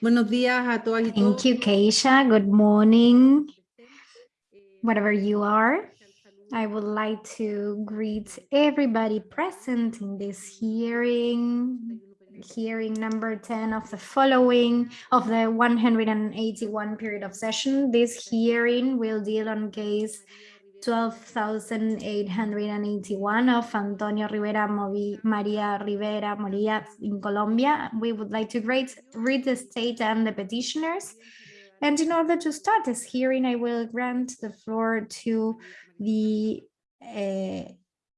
Buenos días a todas y Thank you, Keisha. Good morning, whatever you are. I would like to greet everybody present in this hearing, hearing number 10 of the following of the 181 period of session. This hearing will deal on case 12,881 of Antonio Rivera Movi, Maria Rivera Moria in Colombia. We would like to read, read the state and the petitioners. And in order to start this hearing, I will grant the floor to the uh,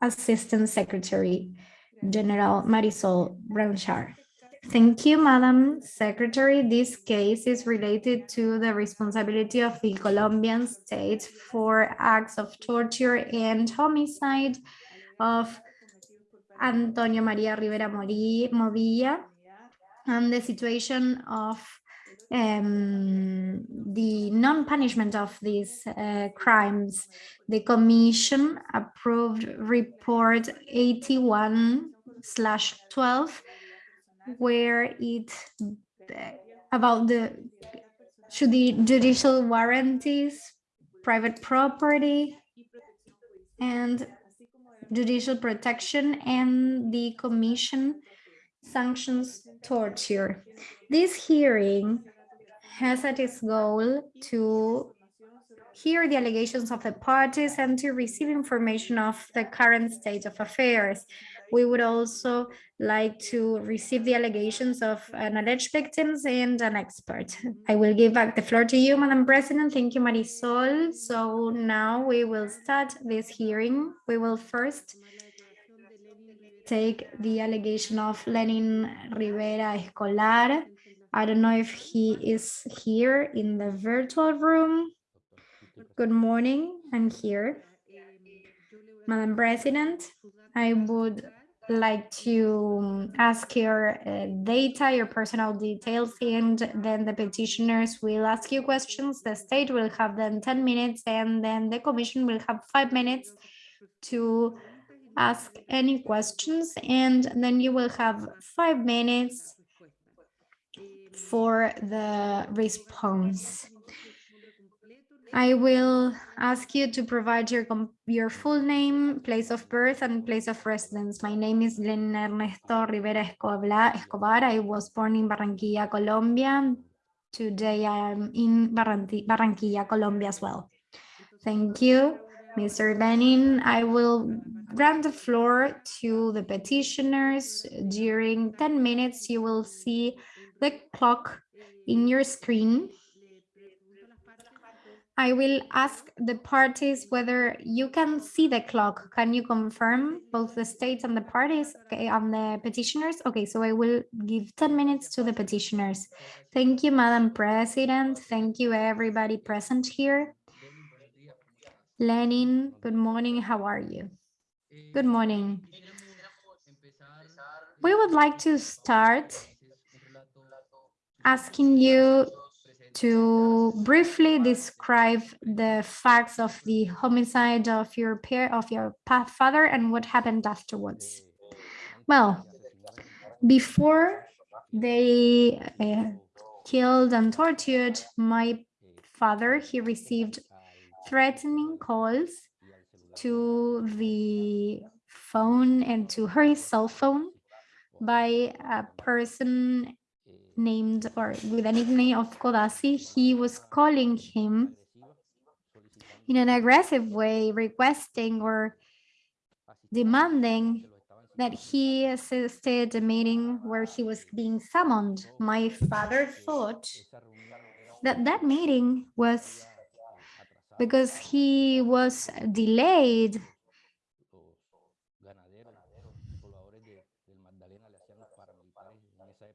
Assistant Secretary General Marisol Blanchard. Thank you, Madam Secretary. This case is related to the responsibility of the Colombian state for acts of torture and homicide of Antonio Maria Rivera Movilla and the situation of um, the non-punishment of these uh, crimes. The Commission approved report 81 slash 12 where it about the should the judicial warranties, private property, and judicial protection and the commission sanctions torture. This hearing has at its goal to hear the allegations of the parties and to receive information of the current state of affairs. We would also like to receive the allegations of an alleged victims and an expert. I will give back the floor to you, Madam President. Thank you, Marisol. So now we will start this hearing. We will first take the allegation of Lenin Rivera Escobar. I don't know if he is here in the virtual room. Good morning, I'm here. Madam President, I would like to ask your uh, data, your personal details, and then the petitioners will ask you questions. The state will have then 10 minutes, and then the commission will have five minutes to ask any questions, and then you will have five minutes for the response. I will ask you to provide your your full name, place of birth, and place of residence. My name is Lenin Ernesto Rivera Escobar. I was born in Barranquilla, Colombia. Today I am in Barranquilla, Colombia as well. Thank you, Mr. Lenin. I will grant the floor to the petitioners. During 10 minutes, you will see the clock in your screen. I will ask the parties whether you can see the clock. Can you confirm both the states and the parties okay, and the petitioners? Okay, so I will give 10 minutes to the petitioners. Thank you, Madam President. Thank you, everybody present here. Lenin, good morning. How are you? Good morning. We would like to start asking you to briefly describe the facts of the homicide of your pair of your father and what happened afterwards. Well, before they uh, killed and tortured my father, he received threatening calls to the phone and to her cell phone by a person named or with a nickname of Codazzi, he was calling him in an aggressive way, requesting or demanding that he assisted a meeting where he was being summoned. My father thought that that meeting was because he was delayed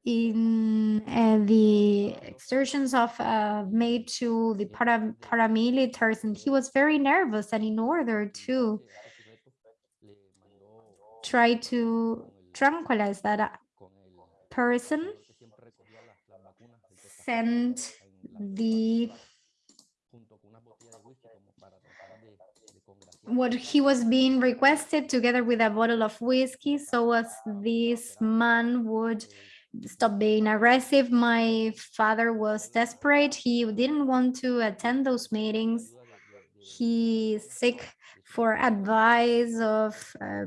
in uh, the exertions of uh, made to the para paramilitaries and he was very nervous and in order to try to tranquilize that person sent the what he was being requested together with a bottle of whiskey so as this man would stopped being aggressive. My father was desperate. He didn't want to attend those meetings. He seek for advice of uh,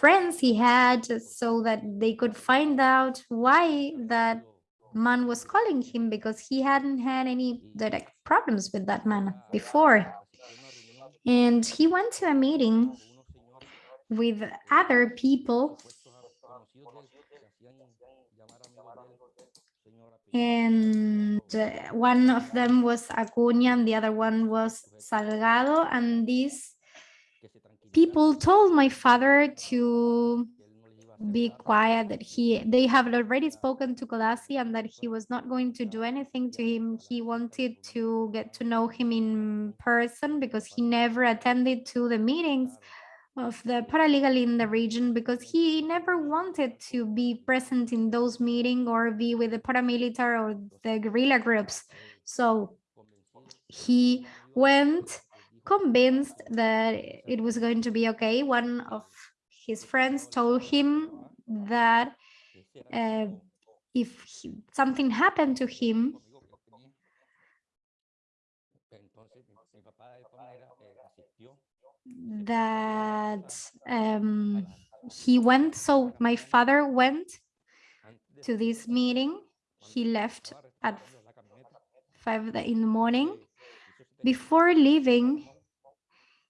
friends he had so that they could find out why that man was calling him because he hadn't had any direct problems with that man before. And he went to a meeting with other people and uh, one of them was Acuña and the other one was Salgado. And these people told my father to be quiet that he they have already spoken to Codazzi and that he was not going to do anything to him. He wanted to get to know him in person because he never attended to the meetings of the paralegal in the region because he never wanted to be present in those meetings or be with the paramilitary or the guerrilla groups. So he went convinced that it was going to be okay. One of his friends told him that uh, if he, something happened to him, that um, he went, so my father went to this meeting. He left at five in the morning. Before leaving,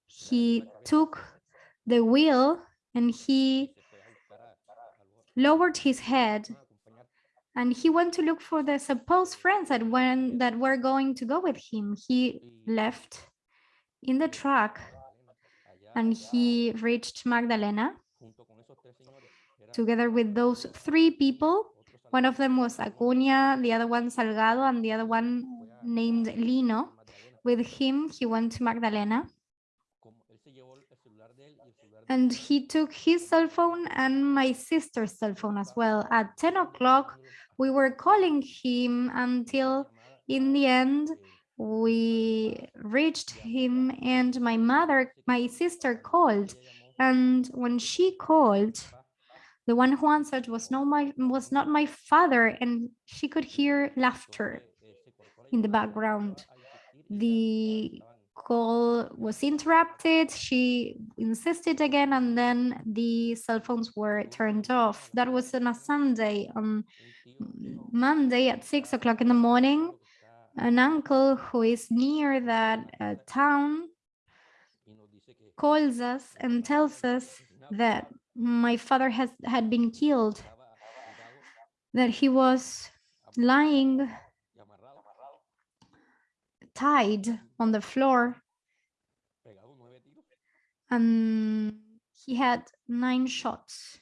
he took the wheel and he lowered his head and he went to look for the supposed friends that when that were going to go with him. He left in the truck and he reached Magdalena together with those three people. One of them was Acuña, the other one Salgado, and the other one named Lino. With him, he went to Magdalena. And he took his cell phone and my sister's cell phone as well. At 10 o'clock, we were calling him until in the end, we reached him and my mother, my sister called. And when she called, the one who answered was not my was not my father, and she could hear laughter in the background. The call was interrupted. She insisted again, and then the cell phones were turned off. That was on a Sunday. On Monday at six o'clock in the morning, an uncle who is near that uh, town calls us and tells us that my father has had been killed, that he was lying tied on the floor and he had nine shots.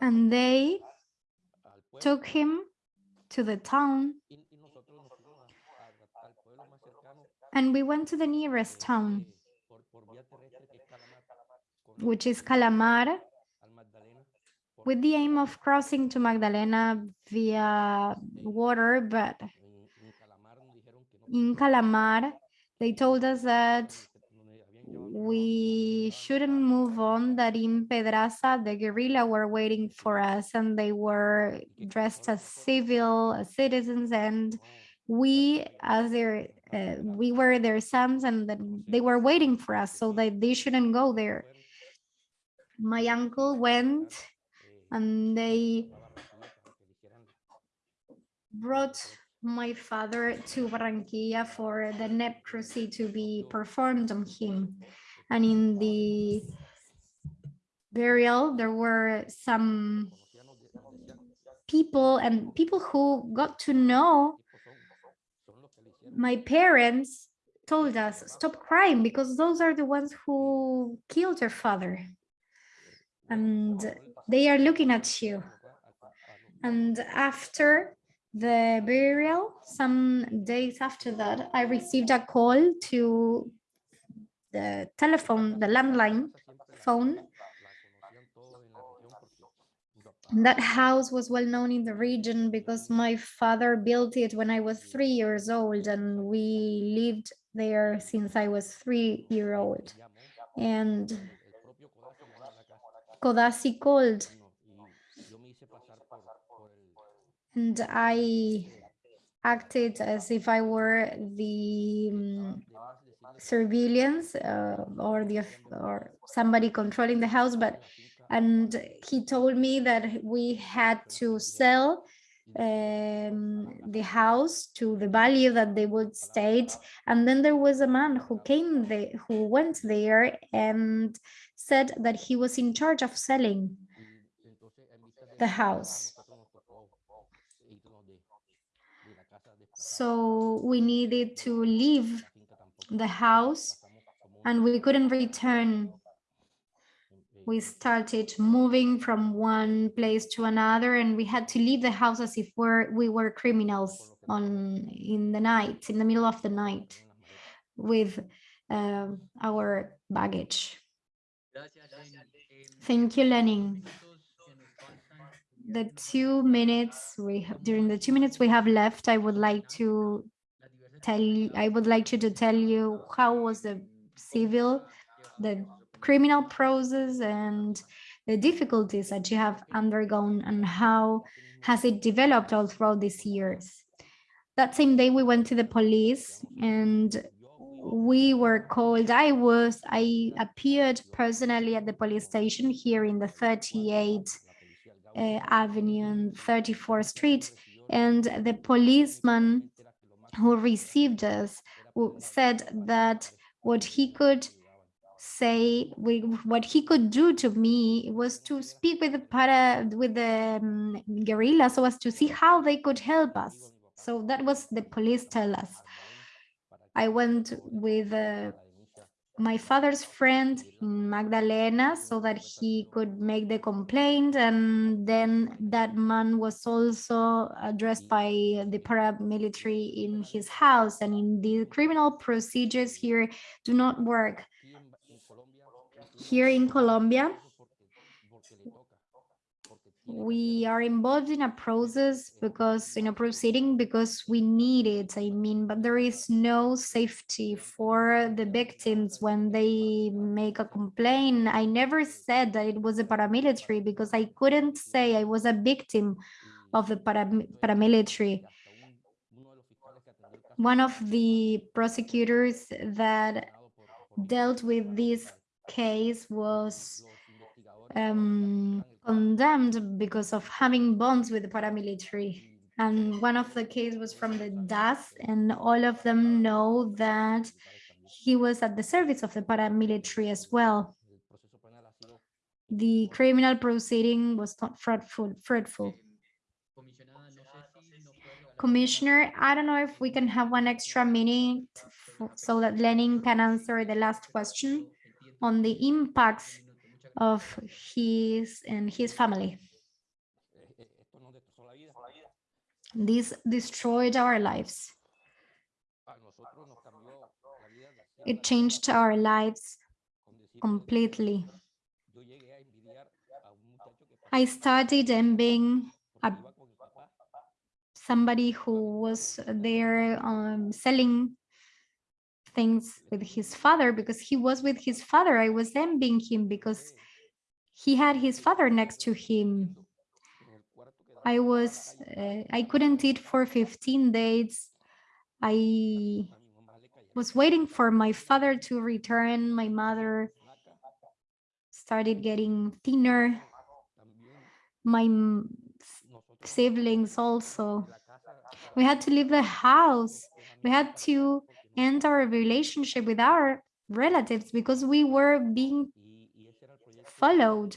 And they took him to the town. And we went to the nearest town, which is Calamar, with the aim of crossing to Magdalena via water, but in Calamar, they told us that we shouldn't move on, that in Pedraza, the guerrilla were waiting for us and they were dressed as civil as citizens and we as their uh, we were their sons and they were waiting for us so that they shouldn't go there. My uncle went and they brought my father to Barranquilla for the necropsy to be performed on him. And in the burial, there were some people and people who got to know my parents told us, stop crying because those are the ones who killed your father. And they are looking at you. And after the burial, some days after that, I received a call to the telephone, the landline phone. That house was well known in the region because my father built it when I was three years old and we lived there since I was three year old. And Codazzi called and I acted as if I were the um, surveillance uh, or the or somebody controlling the house, but and he told me that we had to sell um, the house to the value that they would state. And then there was a man who came there, who went there and said that he was in charge of selling the house. So we needed to leave the house and we couldn't return we started moving from one place to another and we had to leave the house as if we're, we were criminals on in the night, in the middle of the night with uh, our baggage. Thank you, Lenin. The two minutes we have, during the two minutes we have left, I would like to tell you, I would like you to tell you how was the civil, the criminal process and the difficulties that you have undergone and how has it developed all throughout these years. That same day we went to the police and we were called, I was, I appeared personally at the police station here in the 38th uh, Avenue and 34th Street and the policeman who received us said that what he could say what he could do to me was to speak with the para with the um, guerrillas so as to see how they could help us. So that was the police tell us. i went with uh, my father's friend magdalena so that he could make the complaint. And then that man was also addressed by the paramilitary in his house. And in the criminal procedures here do not work. Here in Colombia, we are involved in a process because in a proceeding because we need it i mean but there is no safety for the victims when they make a complaint. I never said that it was a paramilitary because i couldn't say i was a victim of the param paramilitary. One of the prosecutors that dealt with this case was um, condemned because of having bonds with the paramilitary. And one of the case was from the DAS, and all of them know that he was at the service of the paramilitary as well. The criminal proceeding was not fruitful. fruitful. Commissioner, I don't know if we can have one extra minute so that Lenin can answer the last question on the impacts of his and his family. This destroyed our lives. It changed our lives completely. I started envying a, somebody who was there um, selling things with his father because he was with his father. I was envying him because he had his father next to him. I was, uh, I couldn't eat for 15 days. I was waiting for my father to return. My mother started getting thinner. My siblings also. We had to leave the house. We had to end our relationship with our relatives because we were being followed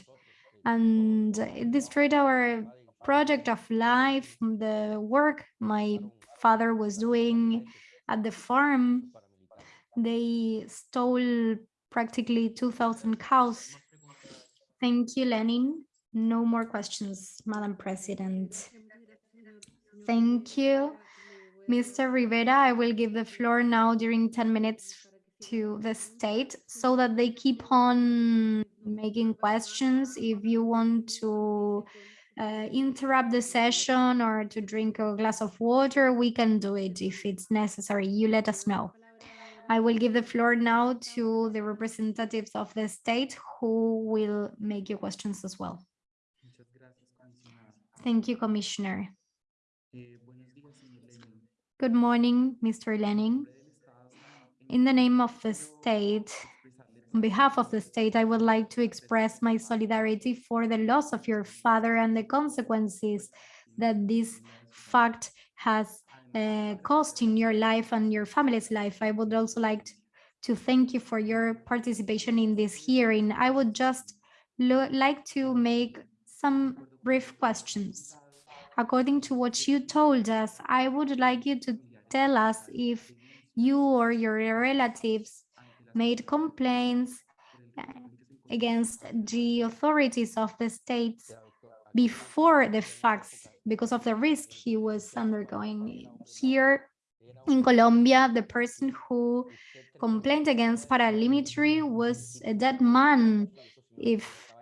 and it destroyed our project of life, the work my father was doing at the farm. They stole practically 2,000 cows. Thank you, Lenin. No more questions, Madam President. Thank you. Mr. Rivera, I will give the floor now during 10 minutes to the state so that they keep on making questions. If you want to uh, interrupt the session or to drink a glass of water, we can do it if it's necessary. You let us know. I will give the floor now to the representatives of the state who will make your questions as well. Thank you, Commissioner. Good morning, Mr. Lenin. In the name of the state, on behalf of the state, I would like to express my solidarity for the loss of your father and the consequences that this fact has uh, caused in your life and your family's life. I would also like to thank you for your participation in this hearing. I would just like to make some brief questions. According to what you told us, I would like you to tell us if you or your relatives made complaints uh, against the authorities of the states before the facts because of the risk he was undergoing. Here in Colombia, the person who complained against paramilitary was a dead man if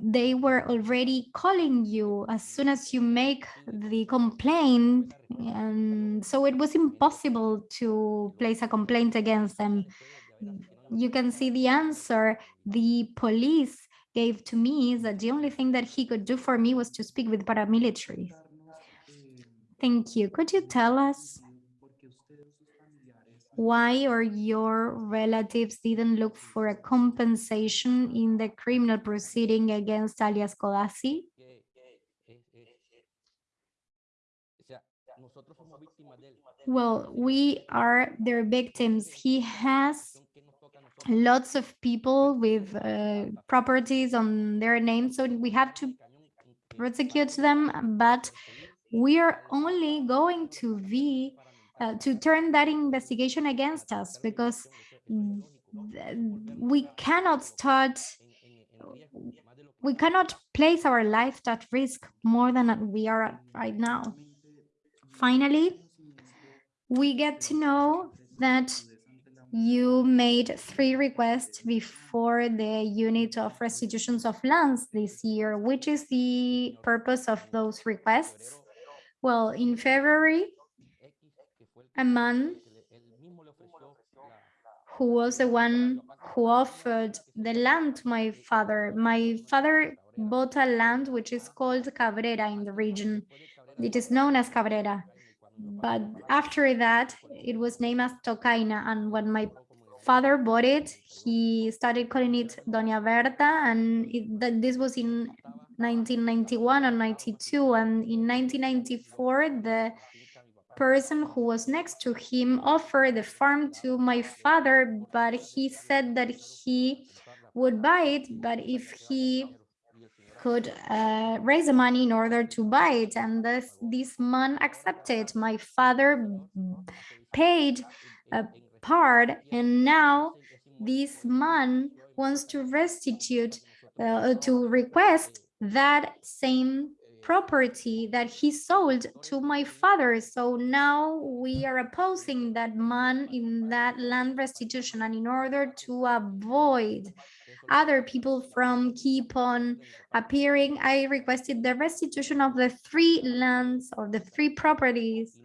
they were already calling you as soon as you make the complaint. And so it was impossible to place a complaint against them. You can see the answer the police gave to me is that the only thing that he could do for me was to speak with paramilitary thank you. Could you tell us why or your relatives didn't look for a compensation in the criminal proceeding against alias Codazzi? Well, we are their victims. He has lots of people with uh, properties on their name, so we have to prosecute them, but we are only going to be uh, to turn that investigation against us because we cannot start we cannot place our life at risk more than we are right now. Finally, we get to know that you made three requests before the unit of restitutions of lands this year. Which is the purpose of those requests? Well, in February, a man who was the one who offered the land to my father. My father bought a land which is called Cabrera in the region. It is known as Cabrera. But after that, it was named as Tocaina. And when my father bought it, he started calling it Doña Berta. And it, this was in 1991 or 92. And in 1994, the person who was next to him offered the farm to my father, but he said that he would buy it, but if he could uh, raise the money in order to buy it. And this, this man accepted. My father paid a part, and now this man wants to restitute, uh, to request that same property that he sold to my father. So now we are opposing that man in that land restitution. And in order to avoid other people from keep on appearing, I requested the restitution of the three lands or the three properties,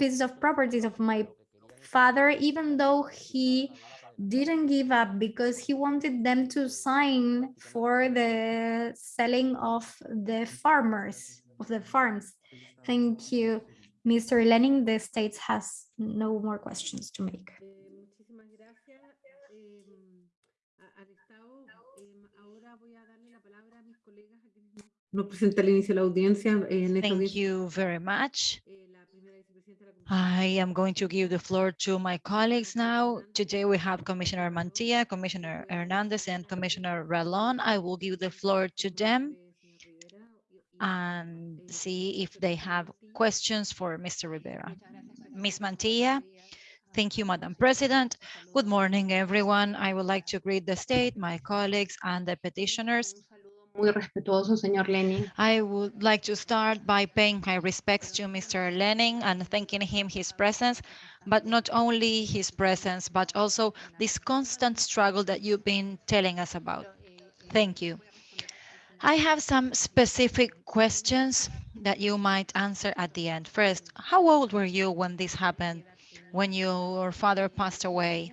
pieces of properties of my father, even though he didn't give up because he wanted them to sign for the selling of the farmers, of the farms. Thank you, Mr. Lenin. The States has no more questions to make. Thank you very much. I am going to give the floor to my colleagues now. Today we have Commissioner Mantilla, Commissioner Hernandez, and Commissioner Ralón. I will give the floor to them and see if they have questions for Mr. Rivera. Ms. Mantilla, thank you, Madam President. Good morning, everyone. I would like to greet the state, my colleagues, and the petitioners muy respetuoso, señor Lenin. I would like to start by paying my respects to Mr. Lenin and thanking him his presence, but not only his presence, but also this constant struggle that you've been telling us about. Thank you. I have some specific questions that you might answer at the end. First, how old were you when this happened? when your father passed away.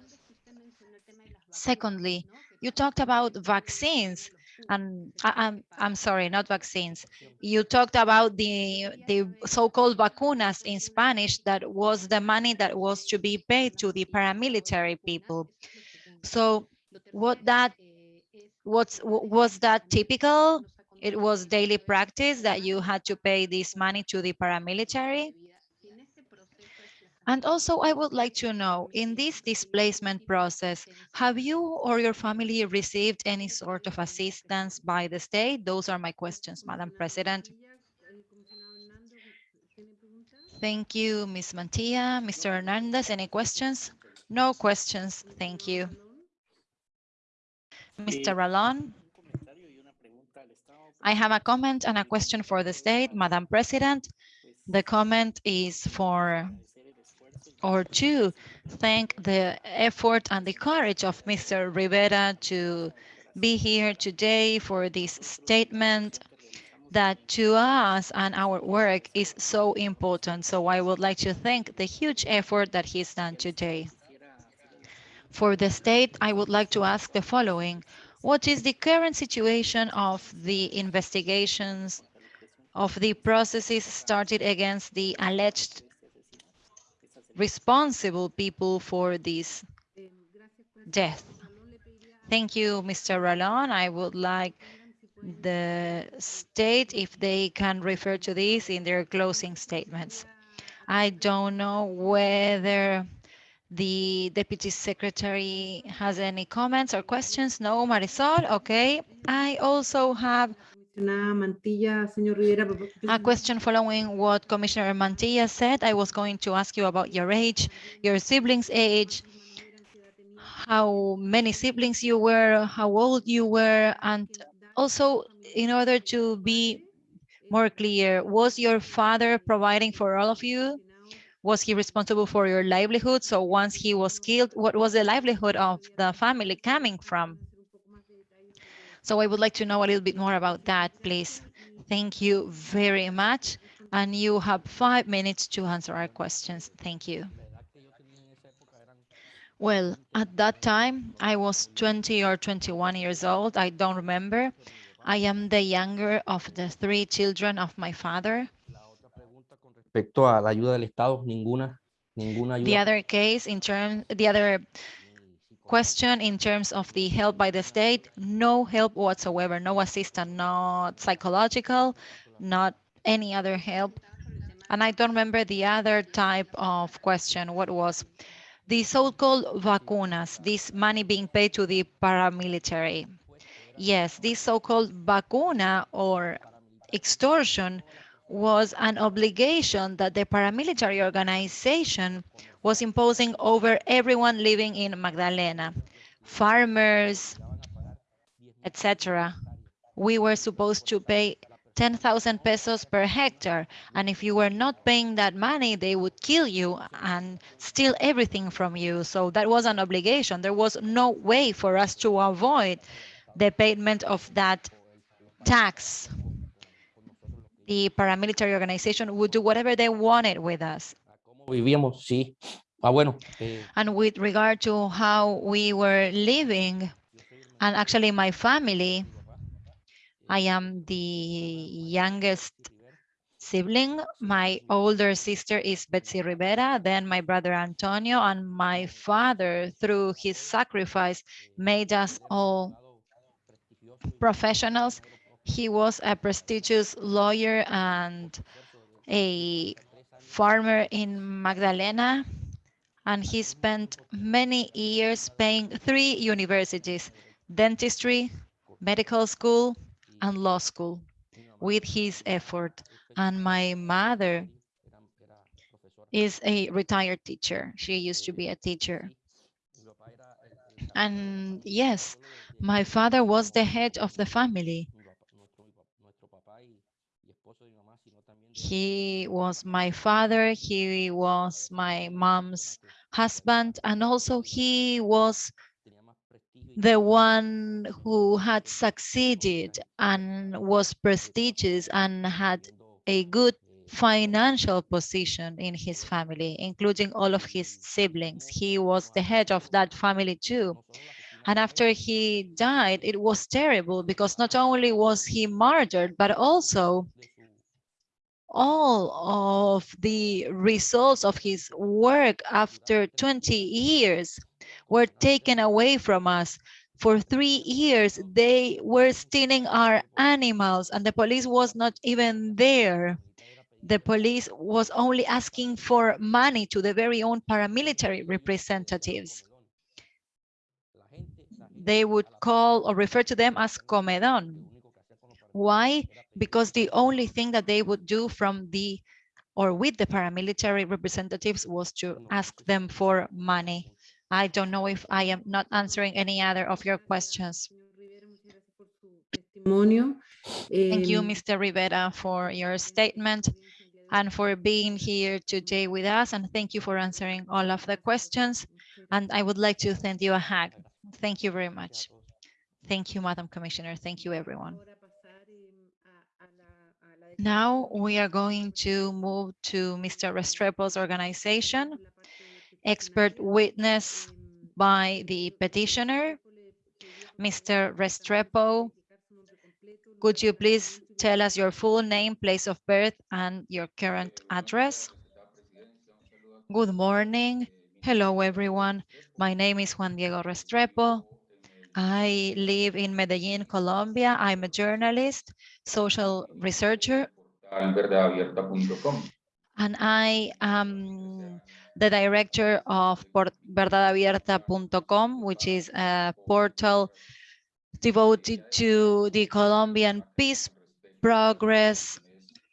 Secondly, you talked about vaccines and I, I'm, I'm sorry, not vaccines. You talked about the, the so-called vacunas in Spanish that was the money that was to be paid to the paramilitary people. So what that, what's, was that typical? It was daily practice that you had to pay this money to the paramilitary? And also, I would like to know, in this displacement process, have you or your family received any sort of assistance by the state? Those are my questions, Madam President. Thank you, Ms. Mantilla. Mr. Hernandez, any questions? No questions, thank you. Mr. Ralon? I have a comment and a question for the state, Madam President. The comment is for or to thank the effort and the courage of Mr. Rivera to be here today for this statement that to us and our work is so important. So I would like to thank the huge effort that he's done today. For the state, I would like to ask the following. What is the current situation of the investigations of the processes started against the alleged responsible people for this death. Thank you, Mr. Ralon. I would like the state if they can refer to this in their closing statements. I don't know whether the deputy secretary has any comments or questions. No, Marisol. Okay. I also have a question following what Commissioner Mantilla said. I was going to ask you about your age, your siblings' age, how many siblings you were, how old you were, and also in order to be more clear, was your father providing for all of you? Was he responsible for your livelihood? So once he was killed, what was the livelihood of the family coming from? So I would like to know a little bit more about that, please. Thank you very much. And you have five minutes to answer our questions. Thank you. Well, at that time, I was 20 or 21 years old. I don't remember. I am the younger of the three children of my father. Respecto a la ayuda del Estado, ninguna, ninguna ayuda. The other case in terms, the other question in terms of the help by the state, no help whatsoever, no assistance, not psychological, not any other help. And I don't remember the other type of question, what was the so-called vacunas, this money being paid to the paramilitary. Yes, this so-called vacuna or extortion was an obligation that the paramilitary organization was imposing over everyone living in Magdalena, farmers, etc. We were supposed to pay 10,000 pesos per hectare. And if you were not paying that money, they would kill you and steal everything from you. So that was an obligation. There was no way for us to avoid the payment of that tax. The paramilitary organization would do whatever they wanted with us. Vivíamos, sí. Ah, bueno. Eh, And with regard to how we were living, and actually my family, I am the youngest sibling. My older sister is Betsy Rivera, then my brother Antonio, and my father, through his sacrifice, made us all professionals. He was a prestigious lawyer and a farmer in Magdalena, and he spent many years paying three universities, dentistry, medical school, and law school with his effort. And my mother is a retired teacher. She used to be a teacher. And yes, my father was the head of the family. He was my father, he was my mom's husband, and also he was the one who had succeeded and was prestigious and had a good financial position in his family, including all of his siblings. He was the head of that family too. And after he died, it was terrible because not only was he murdered, but also all of the results of his work after 20 years were taken away from us. For three years, they were stealing our animals and the police was not even there. The police was only asking for money to the very own paramilitary representatives. They would call or refer to them as Comedon. Why? Because the only thing that they would do from the or with the paramilitary representatives was to ask them for money. I don't know if I am not answering any other of your questions. Thank you, Mr. Rivera, for your statement and for being here today with us. And thank you for answering all of the questions. And I would like to send you a hug. Thank you very much. Thank you, Madam Commissioner. Thank you, everyone. ahora pasar, em, a- a la- a la Now we are going to move to Mr. Restrepo's organization, expert witness by the petitioner. Mr. Restrepo, could you please tell us your full name, place of birth, and your current address? Good morning. Hello, everyone. My name is Juan Diego Restrepo. I live in Medellin, Colombia. I'm a journalist, social researcher, and I am the director of Por- verdadabierta.com, which is a portal devoted to the Colombian peace progress.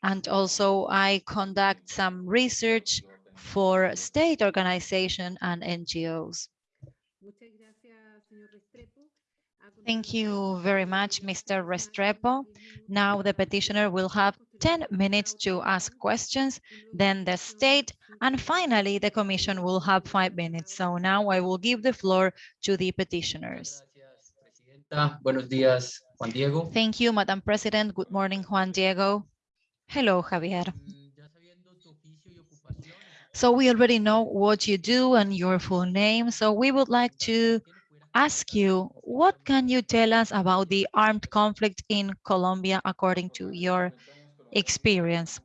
And also I conduct some research for state organization and NGOs. Muchas gracias, señor Restrepo. A Thank you very much, Mr. Restrepo. Now the petitioner will have 10 minutes to ask questions, then the state, and finally the commission will have five minutes. So now I will give the floor to the petitioners. Gracias, Presidenta. Buenos días, Juan Diego. Thank you, Madam President. Good morning, Juan Diego. Hello, Javier. Ya sabiendo tu oficio y ocupaciones, So we already know what you do and your full name. So we would like to ¿qué nos pudieras ask you, what can you tell us about the armed conflict in Colombia according to your experience?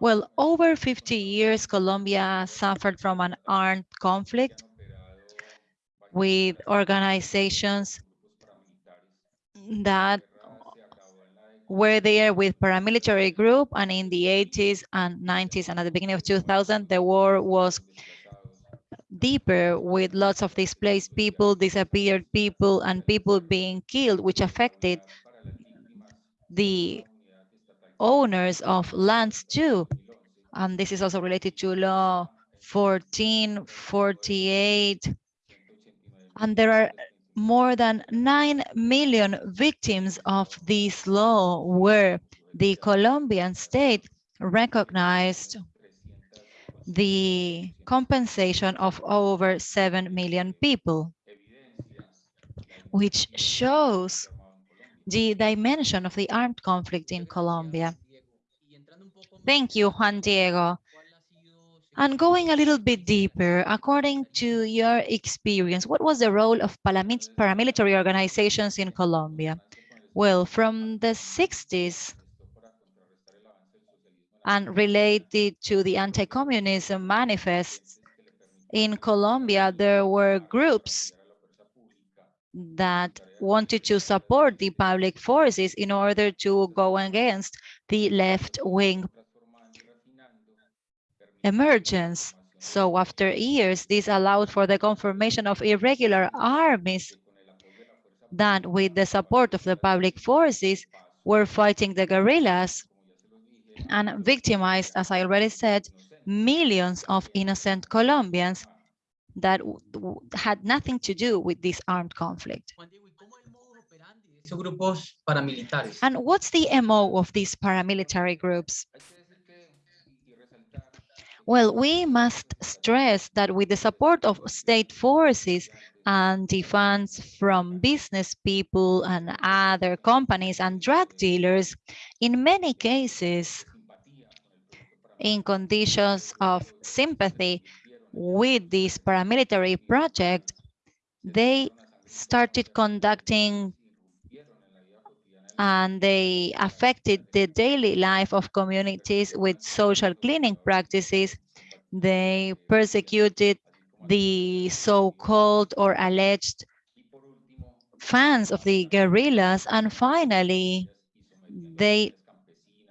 Well, over 50 years, Colombia suffered from an armed conflict with organizations that were there with paramilitary group and in the 80s and 90s and at the beginning of 2000 the war was deeper with lots of displaced people disappeared people and people being killed which affected the owners of lands too. And this is also related to law 1448 and there are more than 9 million victims of this law where the Colombian state recognized the compensation of over 7 million people, which shows the dimension of the armed conflict in Colombia. Thank you, Juan Diego. ¿cuál ha And going a little bit deeper, according to your experience, what was the role of paramilitary organizations in Colombia? Well, from the 60s and related to the anti-communism manifests in Colombia, there were groups that wanted to support the public forces in order to go against the left-wing emergence. So after years, this allowed for the confirmation of irregular armies that with the support of the public forces were fighting the guerrillas and victimized, as I already said, millions of innocent Colombians that had nothing to do with this armed conflict. Juan Diego, ¿y cómo es el modus operandi de esos grupos paramilitares? And what's the MO of these paramilitary groups? Well, we must stress that with the support of state forces and the funds from business people and other companies and drug dealers, in many cases, in conditions of sympathy with this paramilitary project, they started conducting and they affected the daily life of communities with social cleaning practices. They persecuted the so-called or alleged fans of the guerrillas. And finally, they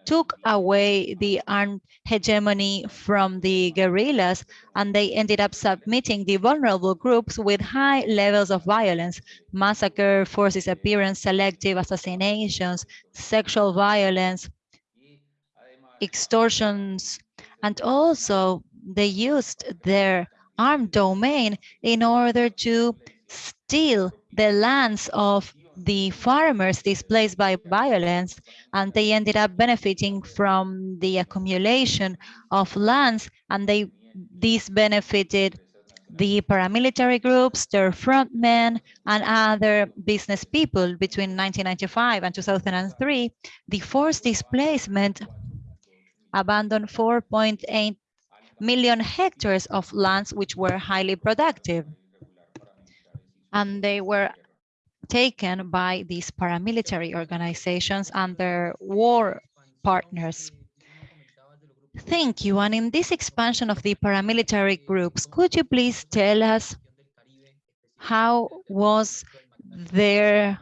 took away the armed hegemony from the guerrillas and they ended up submitting the vulnerable groups with high levels of violence, massacre, forced disappearance, selective assassinations, sexual violence, extortions, and also they used their armed domain in order to steal the lands of the farmers displaced by violence, and they ended up benefiting from the accumulation of lands, and they this benefited the paramilitary groups, their frontmen, and other business people between 1995 and 2003. The forced displacement abandoned 4.8 million hectares of lands which were highly productive. And they were taken by these paramilitary organizations and their war partners. Thank you. And in this expansion of the paramilitary groups, could you please tell us how was their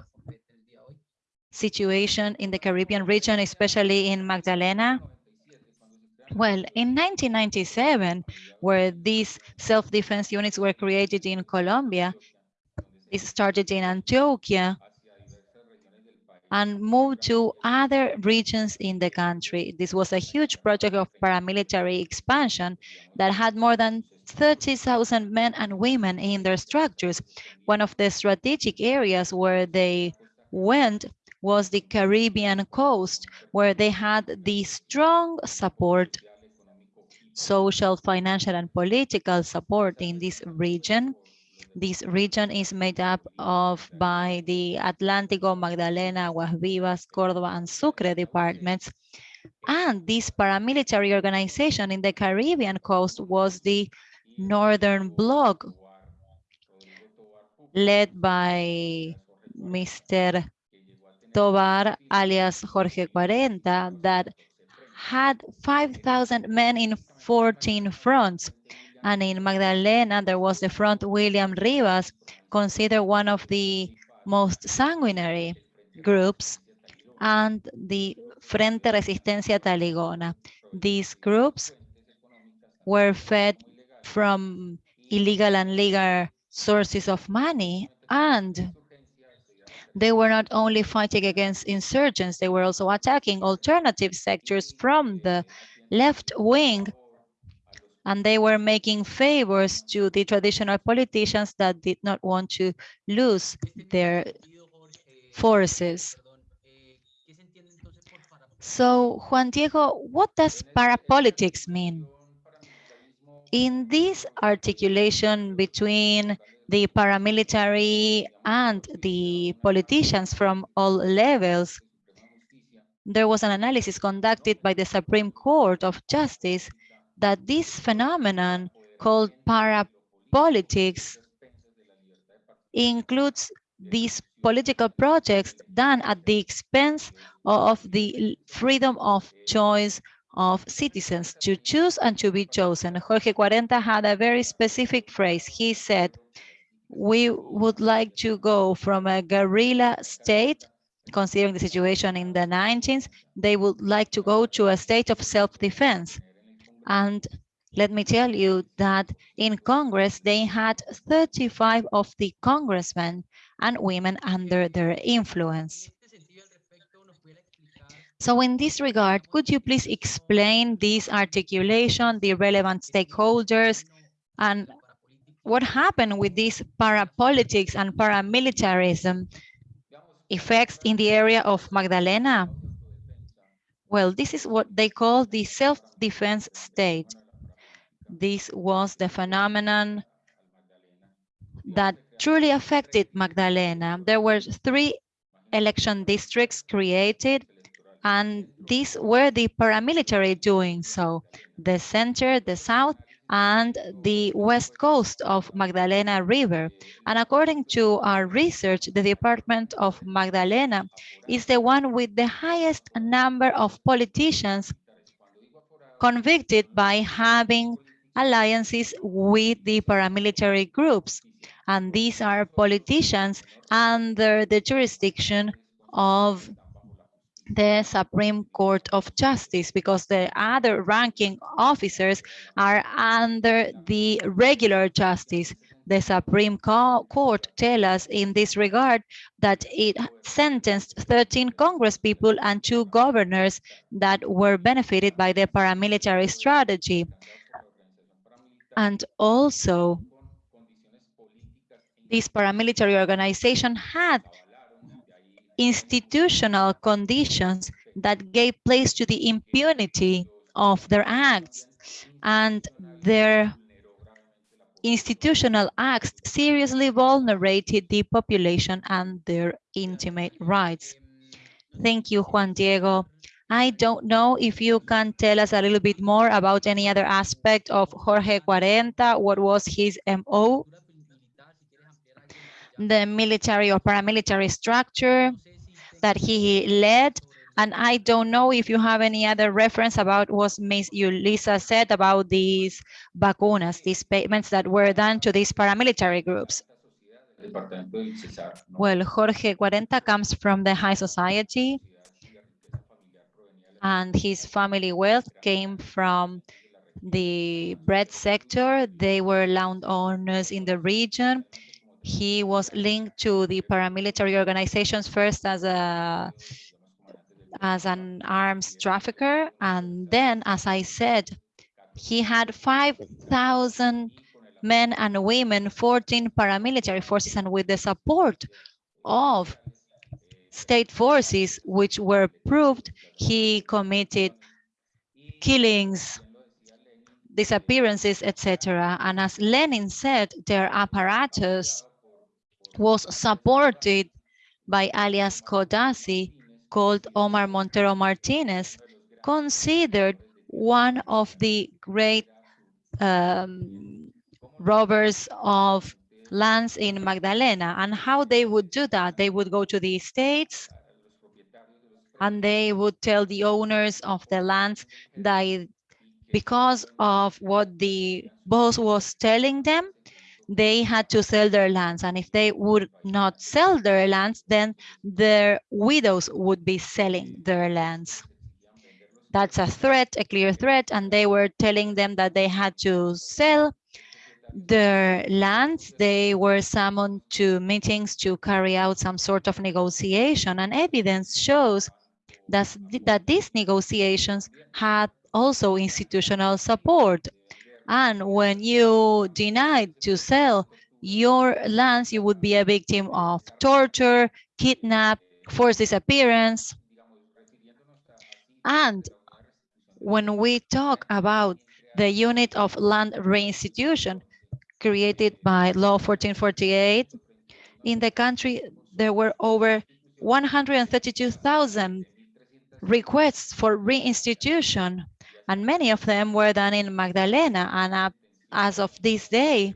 situation in the Caribbean region, especially in Magdalena? Well, in 1997, where these self-defense units were created in Colombia, it started in Antioquia and moved to other regions in the country. This was a huge project of paramilitary expansion that had more than 30,000 men and women in their structures. One of the strategic areas where they went was the Caribbean coast, where they had the strong support, social, financial, and political support in this region. This region is made up of by the Atlántico, Magdalena, Aguas Vivas, Córdoba, and Sucre departments. And this paramilitary organization in the Caribbean coast was the Northern Bloc, led by Mr. Tovar, alias Jorge Cuarenta, that had 5,000 men in 14 fronts. And in Magdalena, there was the front William Rivas, considered one of the most sanguinary groups, and the Frente Resistencia Tairona. These groups were fed from illegal and legal sources of money, and they were not only fighting against insurgents, they were also attacking alternative sectors from the left wing and they were making favors to the traditional politicians that did not want to lose their forces. So, Juan Diego, what does parapolitics mean? In this articulation between the paramilitary and the politicians from all levels, there was an analysis conducted by the Supreme Court of Justice that this phenomenon called parapolitics includes these political projects done at the expense of the freedom of choice of citizens to choose and to be chosen. Jorge Cuarenta had a very specific phrase. He said, we would like to go from a guerrilla state, considering the situation in the 19th, they would like to go to a state of self-defense. And let me tell you that in Congress, they had 35 of the congressmen and women under their influence. So in this regard, could you please explain this articulation, the relevant stakeholders, and what happened with this parapolitics and paramilitarism effects in the area of Magdalena? Well, this is what they call the self-defense state. This was the phenomenon that truly affected Magdalena. There were three election districts created, And these were the paramilitary doing so, the center, the south, and the west coast of Magdalena River. And according to our research, the Department of Magdalena is the one with the highest number of politicians convicted by having alliances with the paramilitary groups. And these are politicians under the jurisdiction of the Supreme Court of Justice because the other ranking officers are under the regular justice. The Supreme Co- Court tell us in this regard that it sentenced 13 Congress people and two governors that were benefited by the paramilitary strategy. And also, this paramilitary organization had institutional conditions that gave place to the impunity of their acts and their institutional acts seriously vulnerated the population and their intimate rights. Thank you, Juan Diego. I don't know if you can tell us a little bit more about any other aspect of Jorge Cuarenta. What was his MO? The military or paramilitary structure that he led. And I don't know if you have any other reference about what Ms. Julissa said about these vacunas, these payments that were done to these paramilitary groups. Well, Jorge Cuarenta comes from the high society and his family wealth came from the bread sector. They were landowners in the region. He was linked to the paramilitary organizations first as a as an arms trafficker, and then, as I said, he had 5,000 men and women, 14 paramilitary forces, and with the support of state forces, which were proved, he committed killings, disappearances, etc. And as Lenin said, their apparatus was supported by alias Codazzi, called Omar Montero Martinez, considered one of the great um, robbers of lands in Magdalena. And how they would do that, they would go to the estates and they would tell the owners of the lands that because of what the boss was telling them, they had to sell their lands. And if they would not sell their lands, then their widows would be selling their lands. That's a threat, a clear threat. And they were telling them that they had to sell their lands. They were summoned to meetings to carry out some sort of negotiation. And evidence shows that, that these negotiations had also institutional support. And when you denied to sell your lands, you would be a victim of torture, kidnap, forced disappearance. And when we talk about the unit of land reinstitution created by law 1448, in the country, there were over 132,000 requests for reinstitution and many of them were done in Magdalena. And uh, as of this day,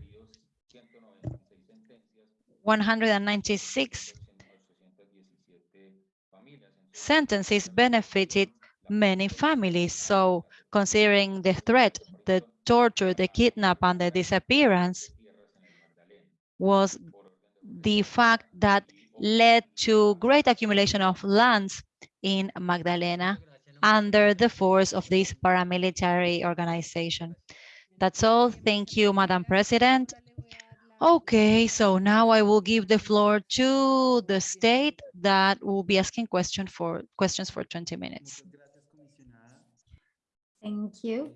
196 sentences benefited many families. So considering the threat, the torture, the kidnap, and the disappearance was the fact that led to great accumulation of lands in Magdalena under the force of this paramilitary organization. That's all. Thank you, Madam President. Okay, so now I will give the floor to the state that will be asking question for questions for 20 minutes. Thank you,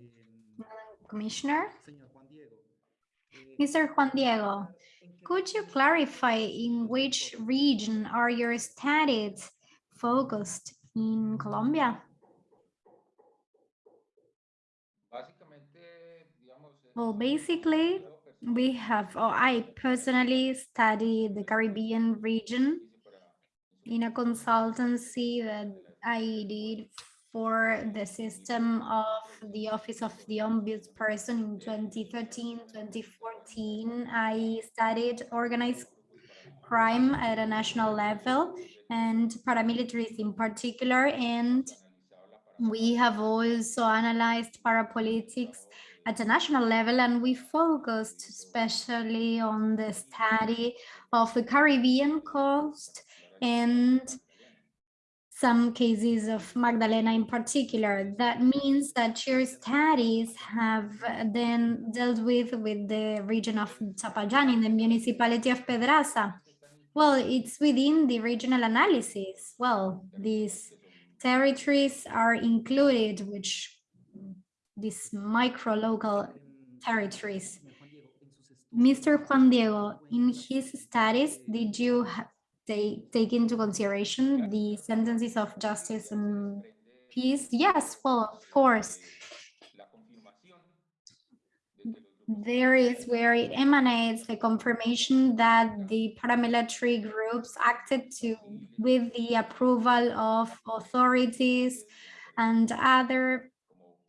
Commissioner. Mr. Juan Diego, could you clarify in which region are your studies focused in Colombia? Well, basically, we have, or I personally study the Caribbean region in a consultancy that I did for the system of the Office of the Ombudsperson in 2013, 2014. I studied organized crime at a national level and paramilitaries in particular. And we have also analyzed parapolitics at the national level and we focused especially on the study of the Caribbean coast and some cases of Magdalena in particular. That means that your studies have uh, then dealt with with the region of Zapayan in the municipality of Pedraza. Well, it's within the regional analysis. Well, these territories are included, which these micro local territories. Mr. Juan Diego, in his studies, did you take, take into consideration the sentences of justice and peace? Yes, well, of course. There is where it emanates the confirmation that the paramilitary groups acted to with the approval of authorities and other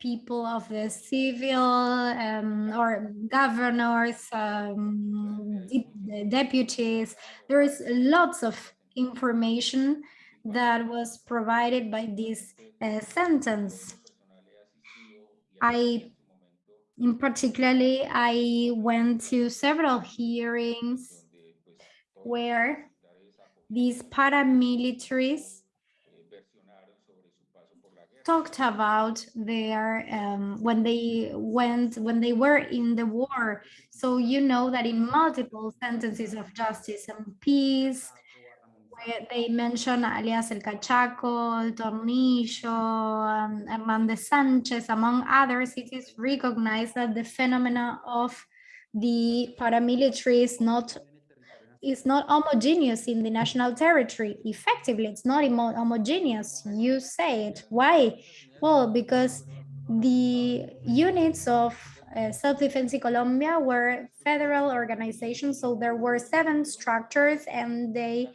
people of the civil um, or governors, um, de deputies. There is lots of information that was provided by this uh, sentence. I, in particularly, I went to several hearings where these paramilitaries talked about their um, when they went when they were in the war. So you know that in multiple sentences of justice and peace, where they mention alias El Cachaco, El Tornillo, um, Hernandez Sanchez, among others, it is recognized that the phenomena of the paramilitary is not is not homogeneous in the national territory. Effectively, it's not homogeneous. You say it. Why? Well, because the units of uh, self-defense in Colombia were federal organizations. So there were seven structures and they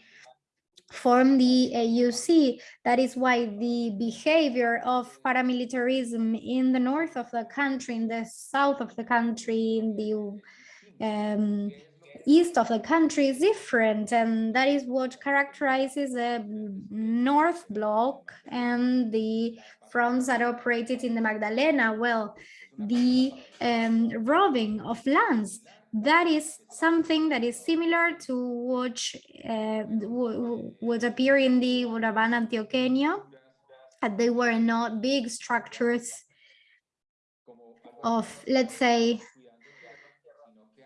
formed the AUC. That is why the behavior of paramilitarism in the north of the country, in the south of the country, in the um, east of the country is different and that is what characterizes the north block and the fronts that operated in the Magdalena. Well the um, robbing of lands that is something that is similar to what uh, would appear in the Urabán Antioqueño they were not big structures of let's say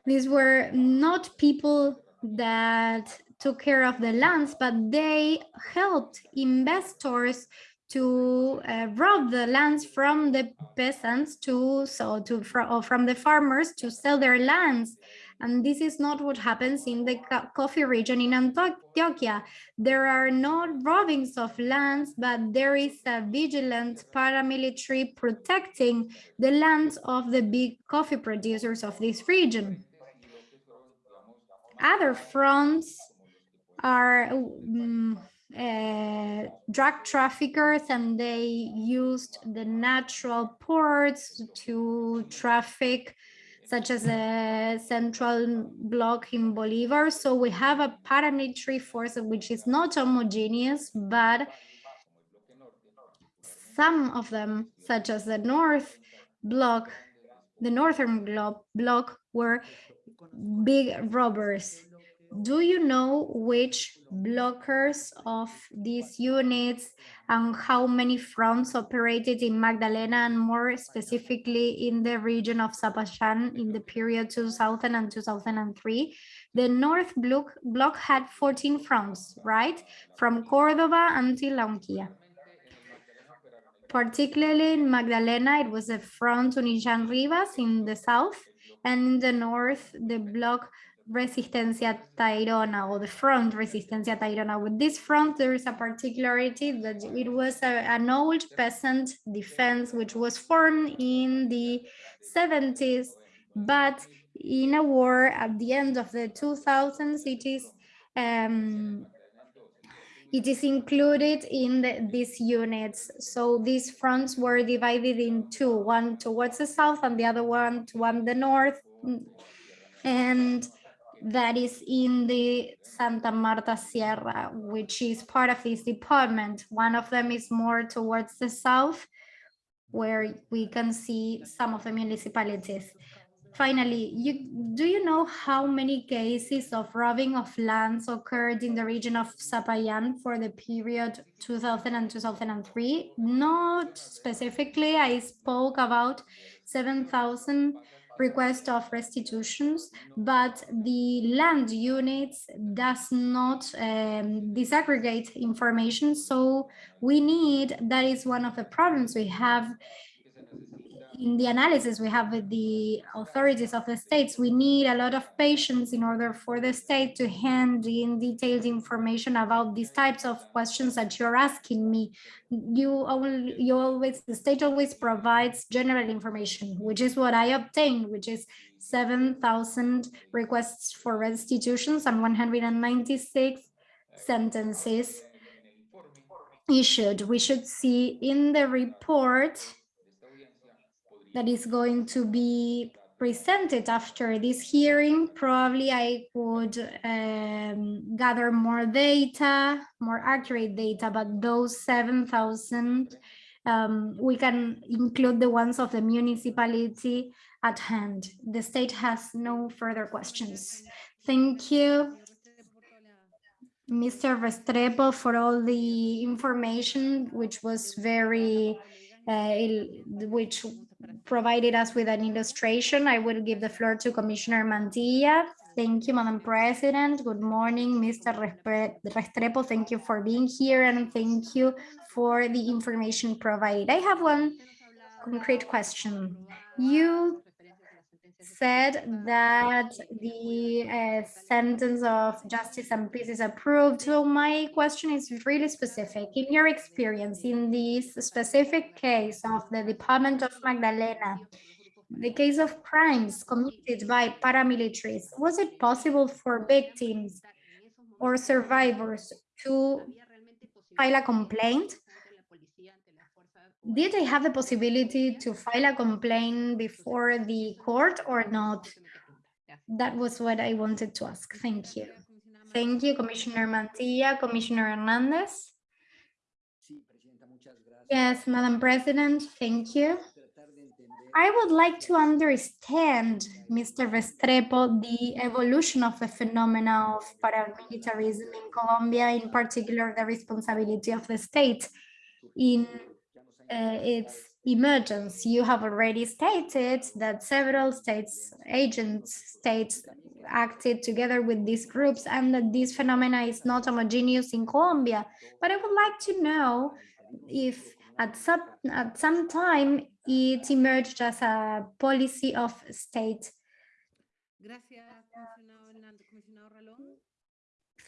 these were not people that took care of the lands, but they helped investors to uh, rob the lands from the peasants to so to or from the farmers to sell their lands and this is not what happens in the coffee region in Antioquia. There are no robbings of lands, but there is a vigilant paramilitary protecting the lands of the big coffee producers of this region. Other fronts are um, uh, drug traffickers and they used the natural ports to traffic such as a central block in Bolivar. So we have a paramilitary force which is not homogeneous, but some of them, such as the North block, the Northern block, were big robbers. Do you know which blockers of these units and how many fronts operated in Magdalena and more specifically in the region of Zapayan in the period 2000 and 2003? The North block, block had 14 fronts, right? From Cordoba until La Unquilla. Particularly in Magdalena, it was the front William Rivas in the south and in the north, the block Resistencia Tairona or the front Resistencia Tairona. With this front, there is a particularity that it was a, an old peasant defense which was formed in the 70s, but in a war at the end of the 2000s, it is um, it is included in the, these units. So these fronts were divided in two, one towards the south and the other one toward the north. And that is in the Santa Marta Sierra, which is part of this department. One of them is more towards the south, where we can see some of the municipalities. Finally, you, do you know how many cases of robbing of lands occurred in the region of Zapayan for the period 2000 and 2003? Not specifically, I spoke about 7,000 requests of restitutions, but the land units does not um, disaggregate information. So we need, that is one of the problems we have in the analysis we have with the authorities of the states, we need a lot of patience in order for the state to hand in detailed information about these types of questions that you're asking me. You, you always, the state always provides general information, which is what I obtained, which is 7,000 requests for restitutions and 196 sentences issued. We should see in the report that is going to be presented after this hearing. Probably I would um, gather more data, more accurate data, but those 7,000, um, we can include the ones of the municipality at hand. The state has no further questions. Thank you. Mr. Restrepo for all the information, which was very, uh, which provided us with an illustration. I will give the floor to Commissioner Mantilla. Thank you, Madam President. Good morning, Mr. Restrepo. Thank you for being here and thank you for the information provided. I have one concrete question. You said that the uh, sentence of justice and peace is approved. So my question is really specific. In your experience, in this specific case of the Department of Magdalena, the case of crimes committed by paramilitaries, was it possible for victims or survivors to file a complaint? Did they have the possibility to file a complaint before the court or not? That was what I wanted to ask. Thank you. Thank you, Commissioner Mantilla, Commissioner Hernandez. Yes, Madam President, thank you. I would like to understand, Mr. Restrepo, the evolution of the phenomena of paramilitarism in Colombia, in particular, the responsibility of the state in Uh, its emergence. You have already stated that several states, agents, states acted together with these groups and that this phenomena is not homogeneous in Colombia. But I would like to know if at some, at some time it emerged as a policy of state.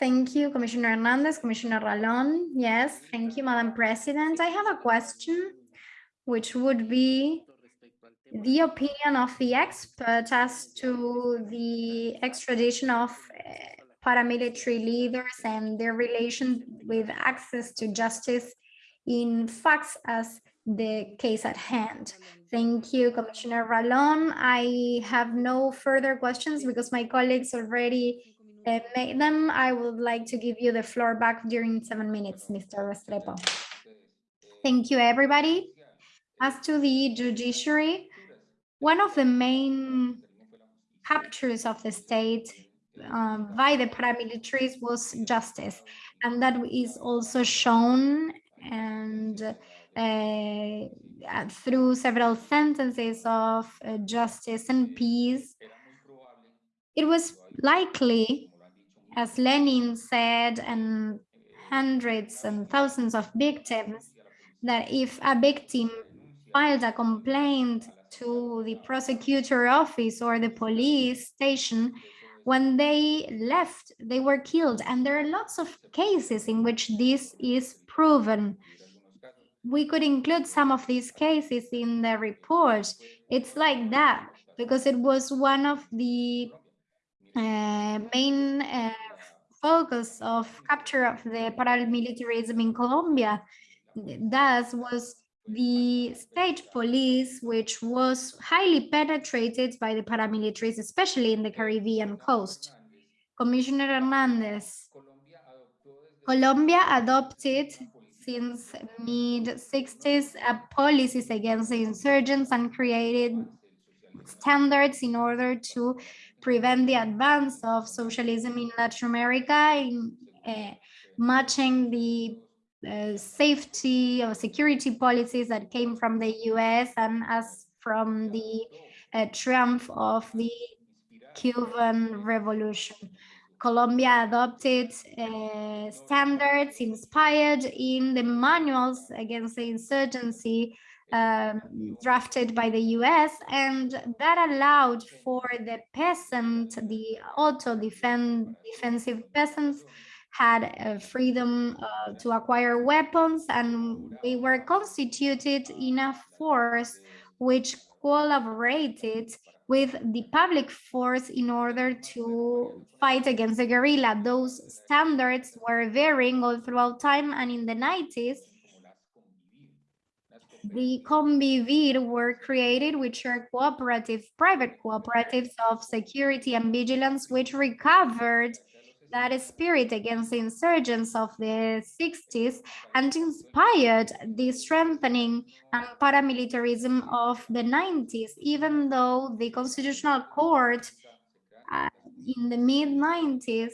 Thank you, Commissioner Hernandez, Commissioner Ralón. Yes, thank you, Madam President. I have a question, which would be the opinion of the expert as to the extradition of eh, paramilitary leaders and their relation with access to justice in facts as the case at hand. Thank you, Commissioner Ralón. I have no further questions because my colleagues already uh, made them. I would like to give you the floor back during seven minutes, Mr. Restrepo. Thank you, everybody. As to the judiciary, one of the main captures of the state um, by the paramilitaries was justice. And that is also shown and uh, uh, through several sentences of uh, justice and peace. It was likely, as Lenin said, and hundreds and thousands of victims, that if a victim filed a complaint to the prosecutor office or the police station, when they left, they were killed. And there are lots of cases in which this is proven. We could include some of these cases in the report. It's like that because it was one of the main uh, focus of capture of the paramilitarism in Colombia. Thus was the state police, which was highly penetrated by the paramilitaries, especially in the Caribbean coast. Commissioner Hernandez, Colombia adopted since mid 60s a policies against the insurgents and created standards in order to prevent the advance of socialism in Latin America, in uh, matching the uh, safety or security policies that came from the US and as from the uh, triumph of the Cuban Revolution. Colombia adopted uh, standards inspired in the manuals against the insurgency um, drafted by the US, and that allowed for the peasant, the auto defend, defensive peasants, had freedom uh, to acquire weapons, and they were constituted in a force which collaborated with the public force in order to fight against the guerrilla. Those standards were varying all throughout time, and in the 90s, the Convivir were created, which are cooperative, private cooperatives of security and vigilance, which recovered that spirit against the insurgents of the 60s and inspired the strengthening and paramilitarism of the 90s, even though the Constitutional Court uh, in the mid 90s,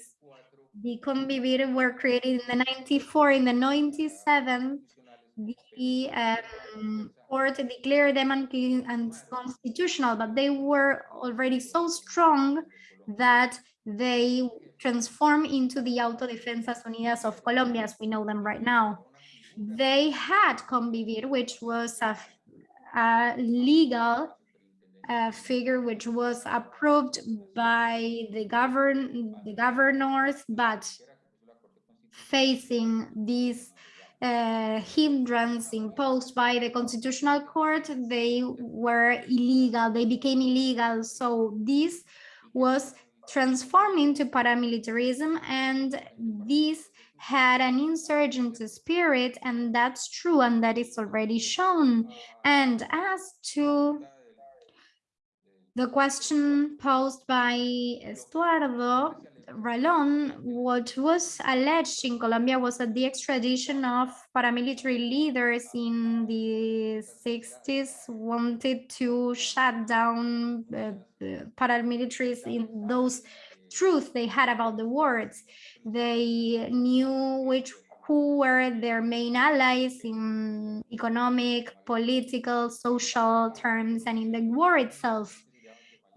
the Convivir were created in the 94, in the 97, the um, court declared them unconstitutional, but they were already so strong that they transformed into the Autodefensas Unidas of Colombia, as we know them right now. They had Convivir, which was a, a legal uh, figure which was approved by the govern the governors, but facing these uh, hindrance imposed by the constitutional court, they were illegal, they became illegal. So this was transformed into paramilitarism and this had an insurgent spirit and that's true and that is already shown. And as to the question posed by Estuardo, Ralón, what was alleged in Colombia was that the extradition of paramilitary leaders in the 60s wanted to shut down uh, paramilitaries in those truths they had about the words. They knew which who were their main allies in economic, political, social terms, and in the war itself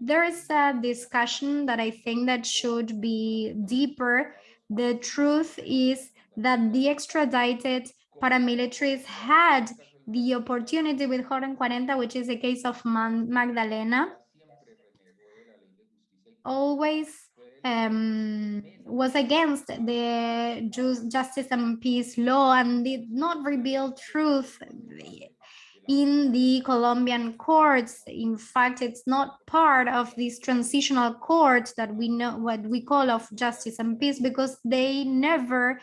there's a discussion that I think that should be deeper. The truth is that the extradited paramilitaries had the opportunity with Joven 40, which is the case of Magdalena, always um, was against the justice and peace law and did not reveal truth in the Colombian courts. In fact, it's not part of this transitional court that we know what we call of justice and peace because they never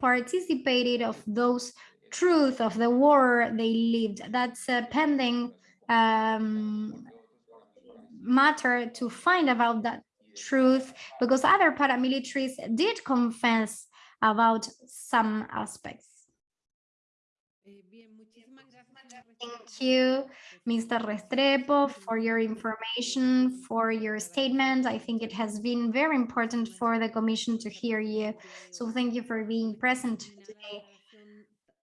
participated of those truth of the war they lived. That's a pending um, matter to find about that truth because other paramilitaries did confess about some aspects. Thank you, Mr. Restrepo, for your information, for your statement. I think it has been very important for the Commission to hear you. So thank you for being present today.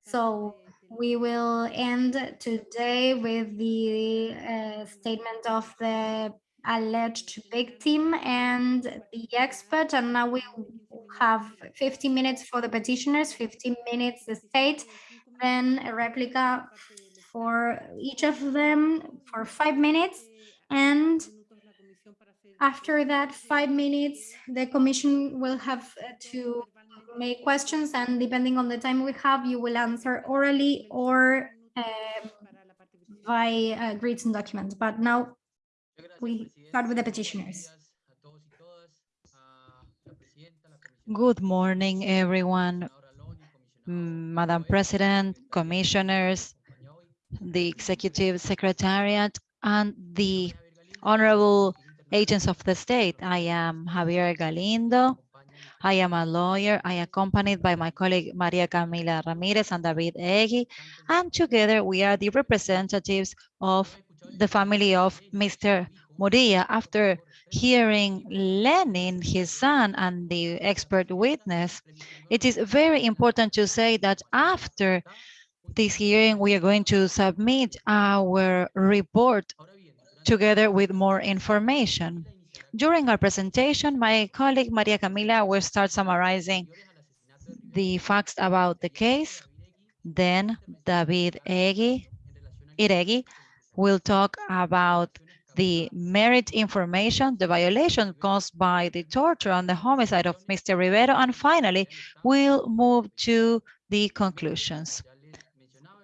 So we will end today with the uh, statement of the alleged victim and the expert. And now we have 15 minutes for the petitioners, 15 minutes the state, then a replica for each of them for five minutes. And after that five minutes, the commission will have uh, to make questions and depending on the time we have, you will answer orally or uh, by written document. But now we start with the petitioners. Good morning, everyone. Madam President, commissioners, the executive secretariat, and the honorable agents of the state. I am Javier Galindo. I am a lawyer. I accompanied by my colleague Maria Camila Ramirez and David Egui, and together we are the representatives of the family of Mr. Muria. After hearing Lenin, his son, and the expert witness, it is very important to say that after this hearing, we are going to submit our report together with more information. During our presentation, my colleague Maria Camila will start summarizing the facts about the case. Then David Egui, Iregui will talk about the merit information, the violation caused by the torture and the homicide of Mr. Rivero, and finally, we'll move to the conclusions.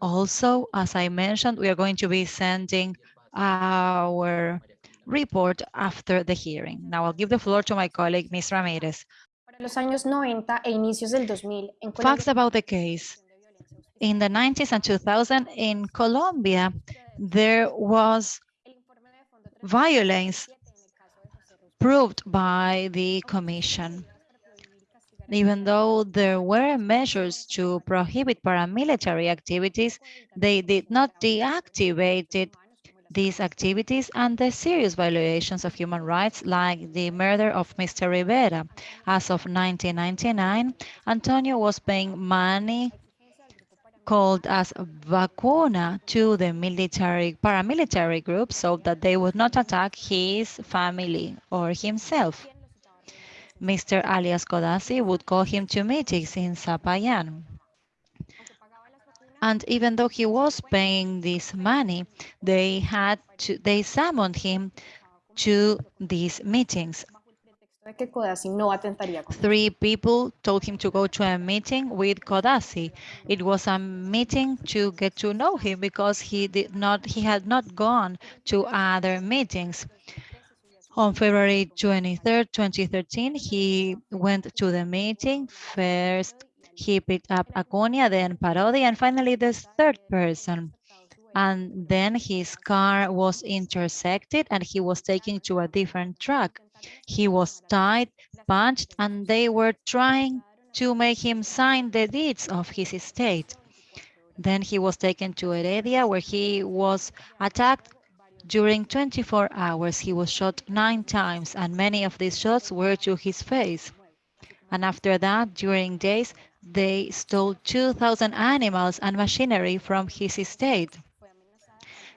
Also, as I mentioned, we are going to be sending our report after the hearing. Now I'll give the floor to my colleague, Ms. Ramirez. Para los años 90 inicios del 2000, en Facts about the case. In the 90s and 2000 in Colombia, there was el informe de Fondo Tres violence en el caso de José Ruz proved by the commission. Even though there were measures to prohibit paramilitary activities, they did not deactivate these activities and the serious violations of human rights like the murder of Mr. Rivera. As of 1999, Antonio was paying money called as vacuna to the military paramilitary group so that they would not attack his family or himself. Mr. alias Codazzi would call him to meetings in Zapayan. And even though he was paying this money, they had to, they summoned him to these meetings. Codazzi Three people told him to go to a meeting with Codazzi. It was a meeting to get to know him because he did not, he had not gone to other meetings. On February 23rd, 2013, he went to the meeting. First, he picked up Acuña, then Parodi, and finally the third person. And then his car was intersected and he was taken to a different truck. He was tied, punched, and they were trying to make him sign the deeds of his estate. Then he was taken to Heredia, where he was attacked during 24 hours. He was shot nine times, and many of these shots were to his face. And after that, during days, they stole 2,000 animals and machinery from his estate.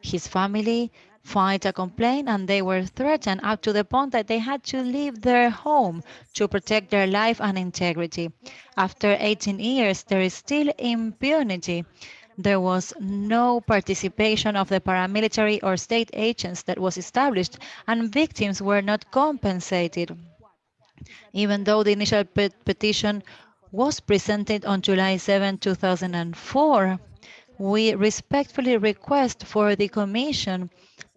His family filed a complaint and they were threatened up to the point that they had to leave their home to protect their life and integrity. After 18 years, there is still impunity. There was no participation of the paramilitary or state agents that was established and victims were not compensated. Even though the initial pet petition was presented on July 7, 2004, we respectfully request for the Commission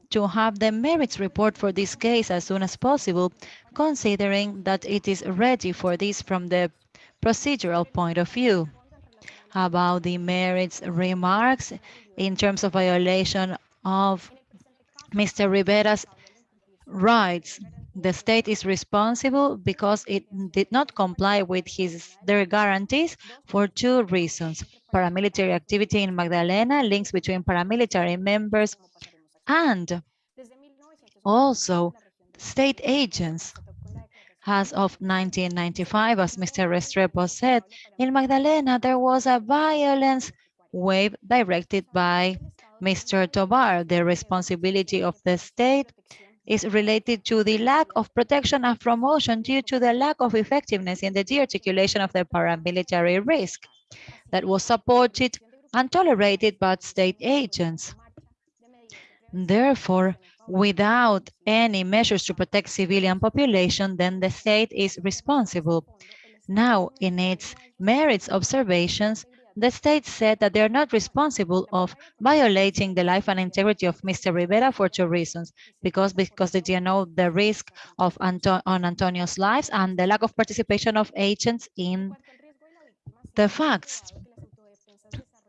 to have the merits report for this case as soon as possible, considering that it is ready for this from the procedural point of view. About the merits remarks in terms of violation of Mr. Rivera's rights, the state is responsible because it did not comply with his their guarantees for two reasons. Paramilitary activity in Magdalena, links between paramilitary members and also state agents. As of 1995, as Mr. Restrepo said, in Magdalena there was a violence wave directed by Mr. Tovar. The responsibility of the state is related to the lack of protection and promotion due to the lack of effectiveness in the de-articulation of the paramilitary risk that was supported and tolerated by state agents. Therefore, without any measures to protect civilian population, then the state is responsible. Now, in its merits observations, The state said that they are not responsible of violating the life and integrity of Mr. Rivera for two reasons. Because, because they didn't know the risk of Anto on Antonio's lives and the lack of participation of agents in the facts.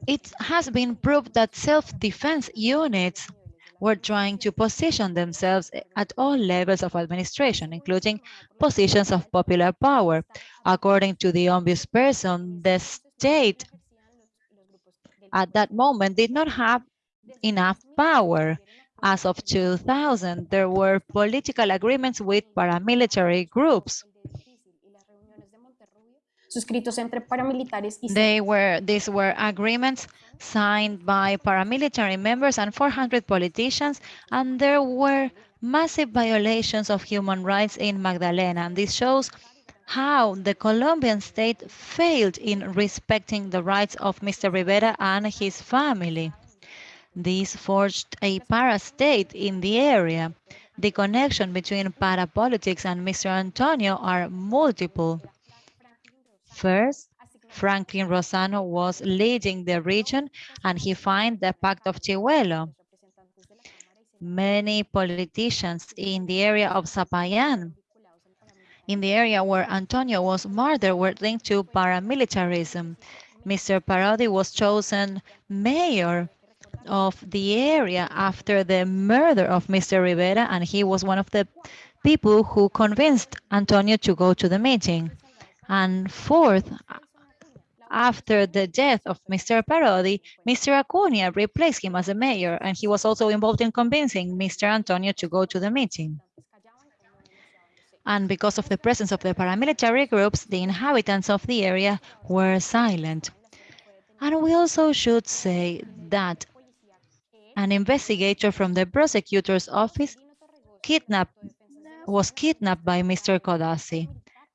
It has been proved that self-defense units were trying to position themselves at all levels of administration, including positions of popular power. According to the Ombudsperson, the state at that moment did not have enough power. As of 2000, there were political agreements with paramilitary groups. Suscritos entre paramilitares y They were, these were agreements signed by paramilitary members and 400 politicians, and there were massive violations of human rights in Magdalena. And this shows how the Colombian state failed in respecting the rights of Mr. Rivera and his family. This forged a para-state in the area. The connection between para-politics and Mr. Antonio are multiple. First, Franklin Rosano was leading the region and he signed the Pact of Chivolo. Many politicians in the area of Zapayan, in the area where Antonio was murdered, were linked to paramilitarism. Mr. Parodi was chosen mayor of the area after the murder of Mr. Rivera, and he was one of the people who convinced Antonio to go to the meeting. And fourth, after the death of Mr. Parodi, Mr. Acuna replaced him as a mayor, and he was also involved in convincing Mr. Antonio to go to the meeting. And because of the presence of the paramilitary groups, the inhabitants of the area were silent. And we also should say that an investigator from the prosecutor's office kidnapped, was kidnapped by Mr. Codazzi.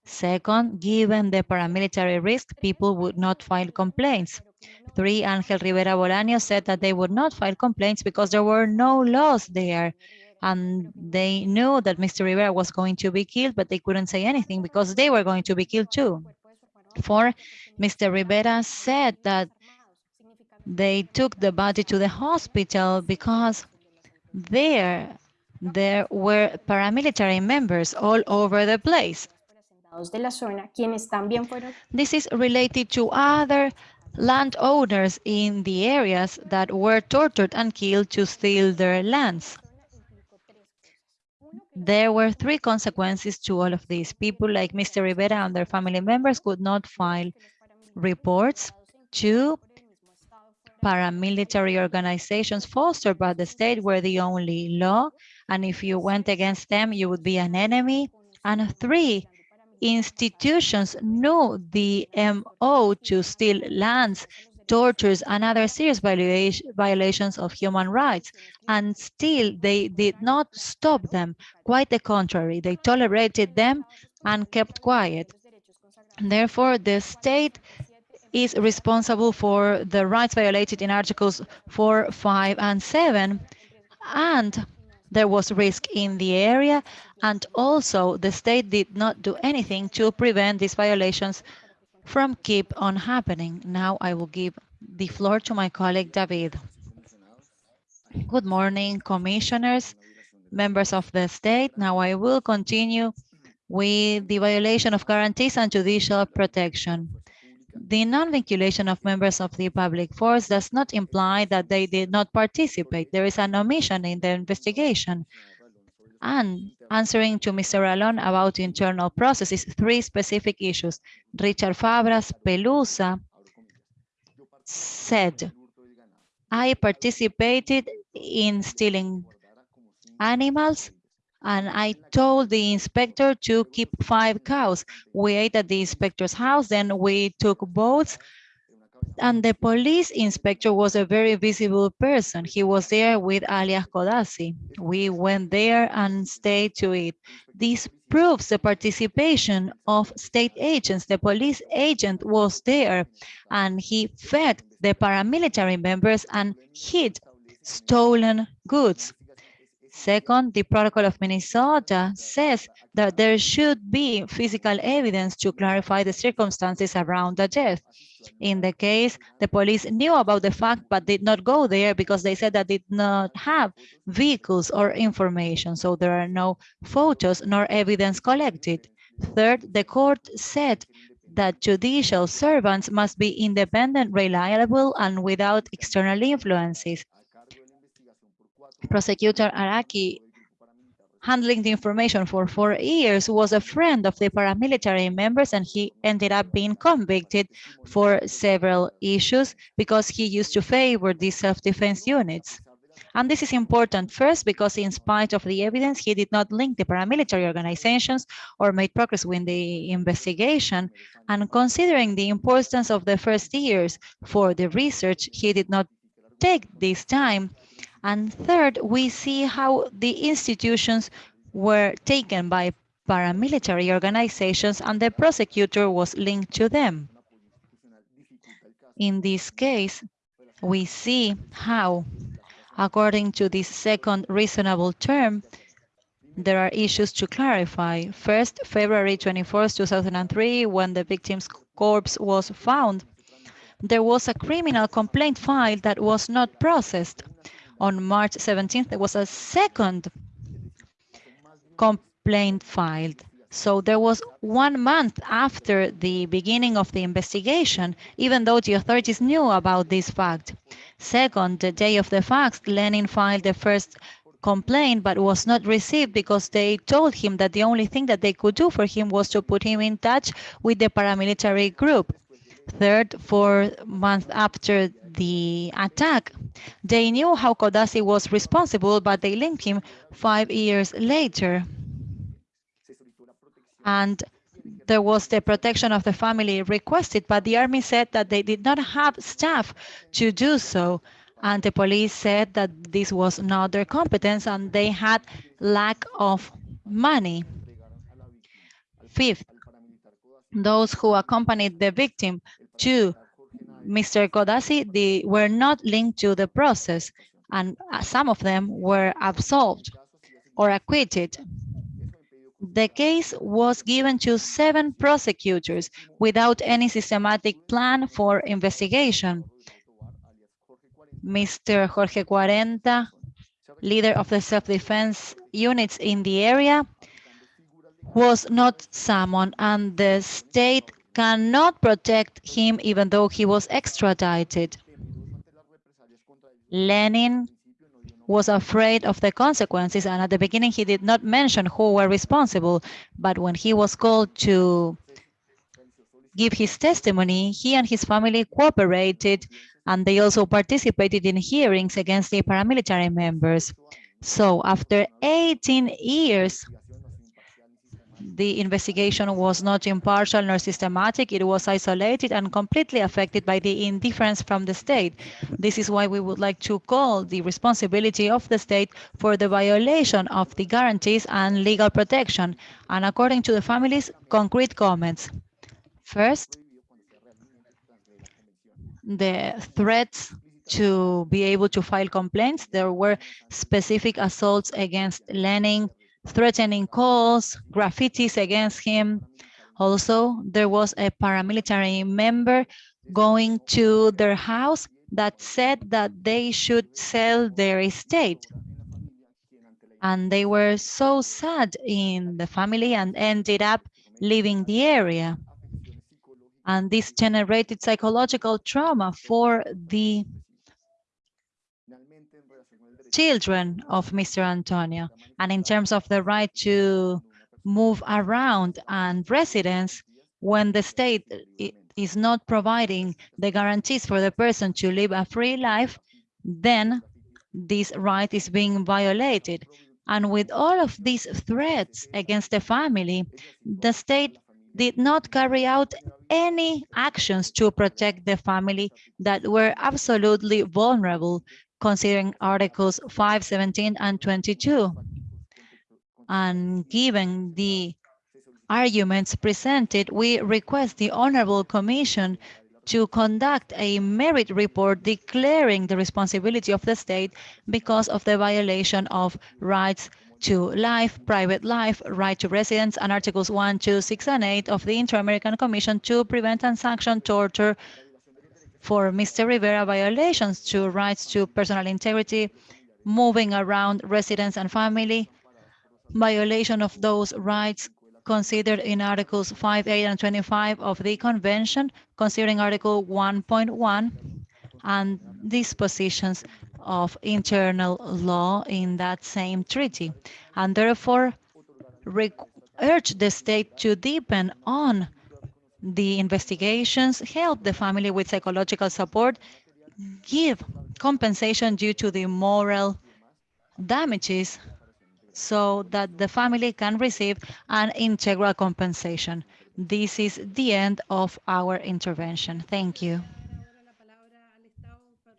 Second, given the paramilitary risk, people would not file complaints. Three, Angel Rivera Bolaño said that they would not file complaints because there were no laws there. And they knew that Mr. Rivera was going to be killed, but they couldn't say anything because they were going to be killed too. Four, Mr. Rivera said that they took the body to the hospital because there, there were paramilitary members all over the place. De la zona, quienes también fueron This is related to other landowners in the areas that were tortured and killed to steal their lands. There were three consequences to all of this. People like Mr. Rivera and their family members could not file reports. Two, paramilitary organizations fostered by the state were the only law, and if you went against them, you would be an enemy. And three, institutions knew the MO to steal lands, tortures, and other serious violation, violations of human rights. And still, they did not stop them. Quite the contrary, they tolerated them and kept quiet. Therefore, the state is responsible for the rights violated in Articles 4, 5, and 7. And there was risk in the area, and also the state did not do anything to prevent these violations from keep on happening. Now I will give the floor to my colleague David. Good morning, commissioners, members of the state. Now I will continue with the violation of guarantees and judicial protection. The non-vinculation of members of the public force does not imply that they did not participate. There is an omission in the investigation. And answering to Mr. Ralón about internal processes, three specific issues. Richard Fabras Pelusa said, I participated in stealing animals and I told the inspector to keep five cows. We ate at the inspector's house, then we took boats, and the police inspector was a very visible person. He was there with alias Codazzi. We went there and stayed to eat. This proves the participation of state agents. The police agent was there and he fed the paramilitary members and hid stolen goods. Second, the Protocol of Minnesota says that there should be physical evidence to clarify the circumstances around the death. In the case, the police knew about the fact but did not go there because they said that did not have vehicles or information, so there are no photos nor evidence collected. Third, the court said that judicial servants must be independent, reliable, and without external influences. Prosecutor Araki, handling the information for four years, was a friend of the paramilitary members, and he ended up being convicted for several issues because he used to favor these self-defense units. And this is important first because in spite of the evidence, he did not link the paramilitary organizations or made progress with the investigation. And considering the importance of the first years for the research, he did not take this time. And third, we see how the institutions were taken by paramilitary organizations and the prosecutor was linked to them. In this case, we see how According to this second reasonable term, there are issues to clarify. First, February 24, 2003, when the victim's corpse was found, there was a criminal complaint filed that was not processed. On March 17th, there was a second complaint filed. So there was one month after the beginning of the investigation, even though the authorities knew about this fact. Second, the day of the fact, Lenin filed the first complaint, but was not received because they told him that the only thing that they could do for him was to put him in touch with the paramilitary group. Third, four months after the attack, they knew how Codazzi was responsible, but they linked him five years later and there was the protection of the family requested, but the army said that they did not have staff to do so. And the police said that this was not their competence and they had lack of money. Fifth, those who accompanied the victim to Mr. Codazzi, they were not linked to the process and uh, some of them were absolved or acquitted. The case was given to seven prosecutors without any systematic plan for investigation. Mr. Jorge Cuarenta, leader of the self-defense units in the area, was not summoned and the state cannot protect him even though he was extradited. Lenin was afraid of the consequences. And at the beginning, he did not mention who were responsible. But when he was called to give his testimony, he and his family cooperated and they also participated in hearings against the paramilitary members. So after 18 years, the investigation was not impartial nor systematic. It was isolated and completely affected by the indifference from the state. This is why we would like to call the responsibility of the state for the violation of the guarantees and legal protection. And according to the families, concrete comments. First, the threats to be able to file complaints. There were specific assaults against Lenin threatening calls, graffitis against him. Also, there was a paramilitary member going to their house that said that they should sell their estate. And they were so sad in the family and ended up leaving the area. And this generated psychological trauma for the children of Mr. Antonio. And in terms of the right to move around and residence, when the state is not providing the guarantees for the person to live a free life, then this right is being violated. And with all of these threats against the family, the state did not carry out any actions to protect the family that were absolutely vulnerable considering Articles 5, 17, and 22. And given the arguments presented, we request the Honorable Commission to conduct a merit report declaring the responsibility of the state because of the violation of rights to life, private life, right to residence, and Articles 1, 2, 6, and 8 of the Inter-American Commission to prevent and sanction torture for Mr. Rivera violations to rights to personal integrity, moving around residence and family, violation of those rights considered in Articles 5, 8, and 25 of the Convention, considering Article 1.1 and dispositions of internal law in that same treaty, and therefore urge the state to deepen on the investigations, help the family with psychological support, give compensation due to the moral damages so that the family can receive an integral compensation. This is the end of our intervention. Thank you.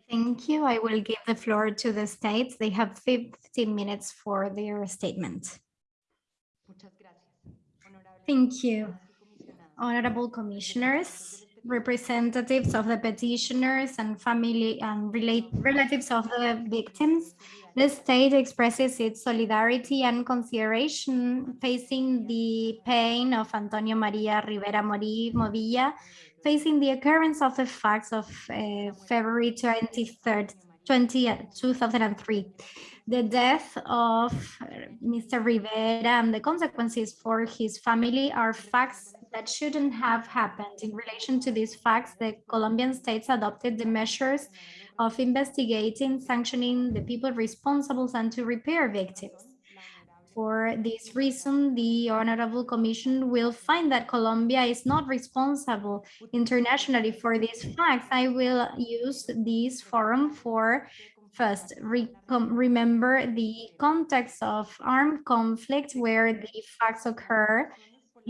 Thank you. I will give the floor to the states. They have 15 minutes for their statement. Thank you. Honorable commissioners, representatives of the petitioners and family and relate, relatives of the victims, the state expresses its solidarity and consideration facing the pain of Antonio Maria Rivera Movilla, facing the occurrence of the facts of uh, February 23rd, 20, 2003 the death of Mr. Rivera and the consequences for his family are facts that shouldn't have happened. In relation to these facts, the Colombian states adopted the measures of investigating, sanctioning the people responsible and to repair victims. For this reason, the Honorable Commission will find that Colombia is not responsible internationally for these facts. I will use this forum for First, re remember the context of armed conflict where the facts occur,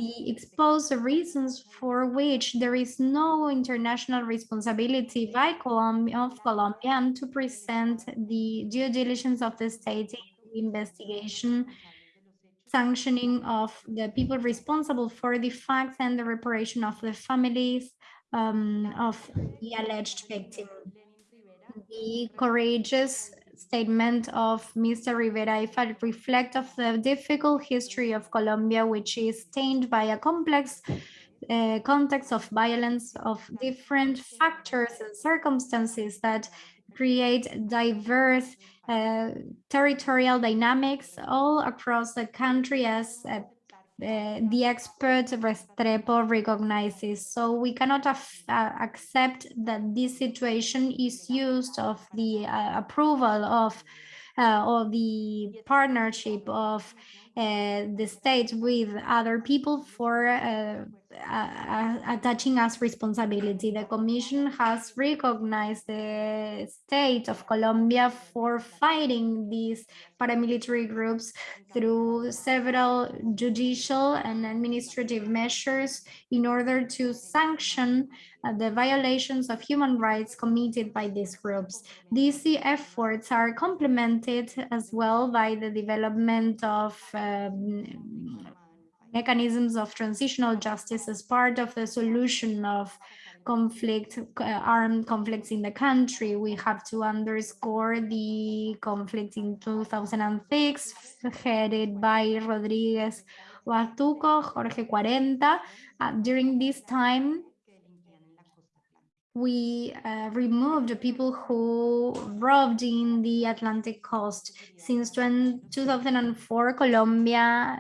the expose the reasons for which there is no international responsibility by Colombia of Colombia and to present the due diligence of the state in investigation sanctioning of the people responsible for the facts and the reparation of the families um, of the alleged victim. The courageous statement of Mr. Rivera if I reflect of the difficult history of Colombia, which is stained by a complex uh, context of violence of different factors and circumstances that create diverse uh, territorial dynamics all across the country as uh, uh, the expert Restrepo recognizes. So we cannot uh, accept that this situation is used of the uh, approval of uh, or the partnership of uh, the state with other people for uh, attaching us responsibility. The Commission has recognized the state of Colombia for fighting these paramilitary groups through several judicial and administrative measures in order to sanction uh, the violations of human rights committed by these groups. These efforts are complemented as well by the development of um, mechanisms of transitional justice as part of the solution of conflict, uh, armed conflicts in the country. We have to underscore the conflict in 2006, headed by Rodriguez Huatuco, Jorge Cuarenta. Uh, during this time, we uh, removed the people who robbed in the Atlantic coast. Since 2004, Colombia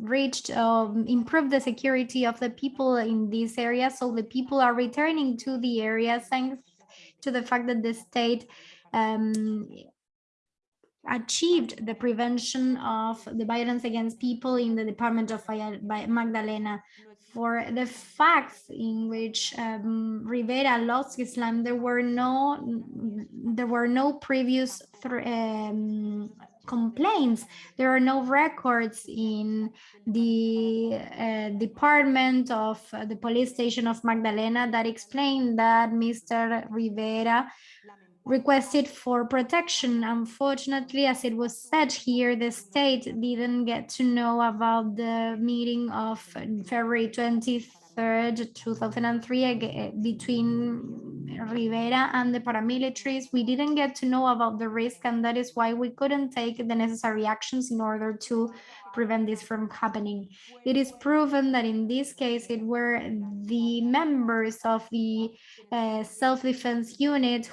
reached um, improved the security of the people in this area so the people are returning to the area thanks to the fact that the state um, achieved the prevention of the violence against people in the department of Magdalena. For the facts in which um, Rivera lost his life, there were no there were no previous um, complaints. There are no records in the uh, department of uh, the police station of Magdalena that explain that Mr. Rivera requested for protection. Unfortunately, as it was said here, the state didn't get to know about the meeting of February 23 3rd, 2003, ag- between Rivera and the paramilitaries. We didn't get to know about the risk, and that is why we couldn't take the necessary actions in order to prevent this from happening. It is proven that in this case, it were the members of the uh, self-defense unit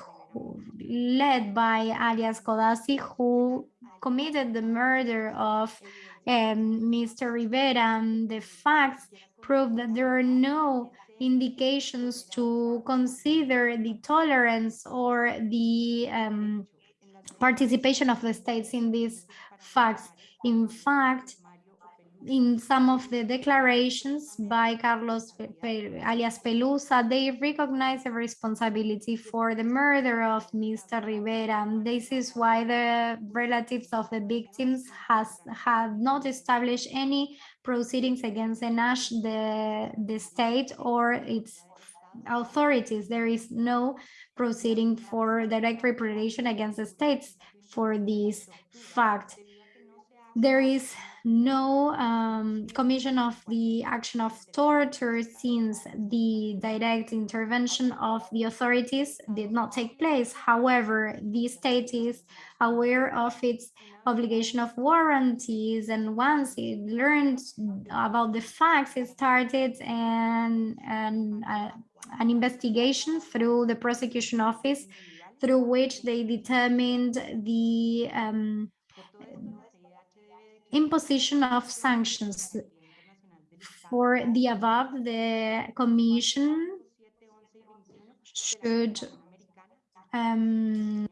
led by alias Codazzi who committed the murder of um, Mr. Rivera. And the facts prove that there are no indications to consider the tolerance or the um, participation of the states in these facts. In fact, in some of the declarations by Carlos alias Pelusa, they recognize the responsibility for the murder of Mr. Rivera. This is why the relatives of the victims has have not established any proceedings against the, Nash, the, the state or its authorities. There is no proceeding for direct reparation against the states for this fact. There is no um, commission of the action of torture since the direct intervention of the authorities did not take place. However, the state is aware of its obligation of warranties and once it learned about the facts, it started an, an, uh, an investigation through the prosecution office through which they determined the um, imposition of sanctions. For the above, the commission should um,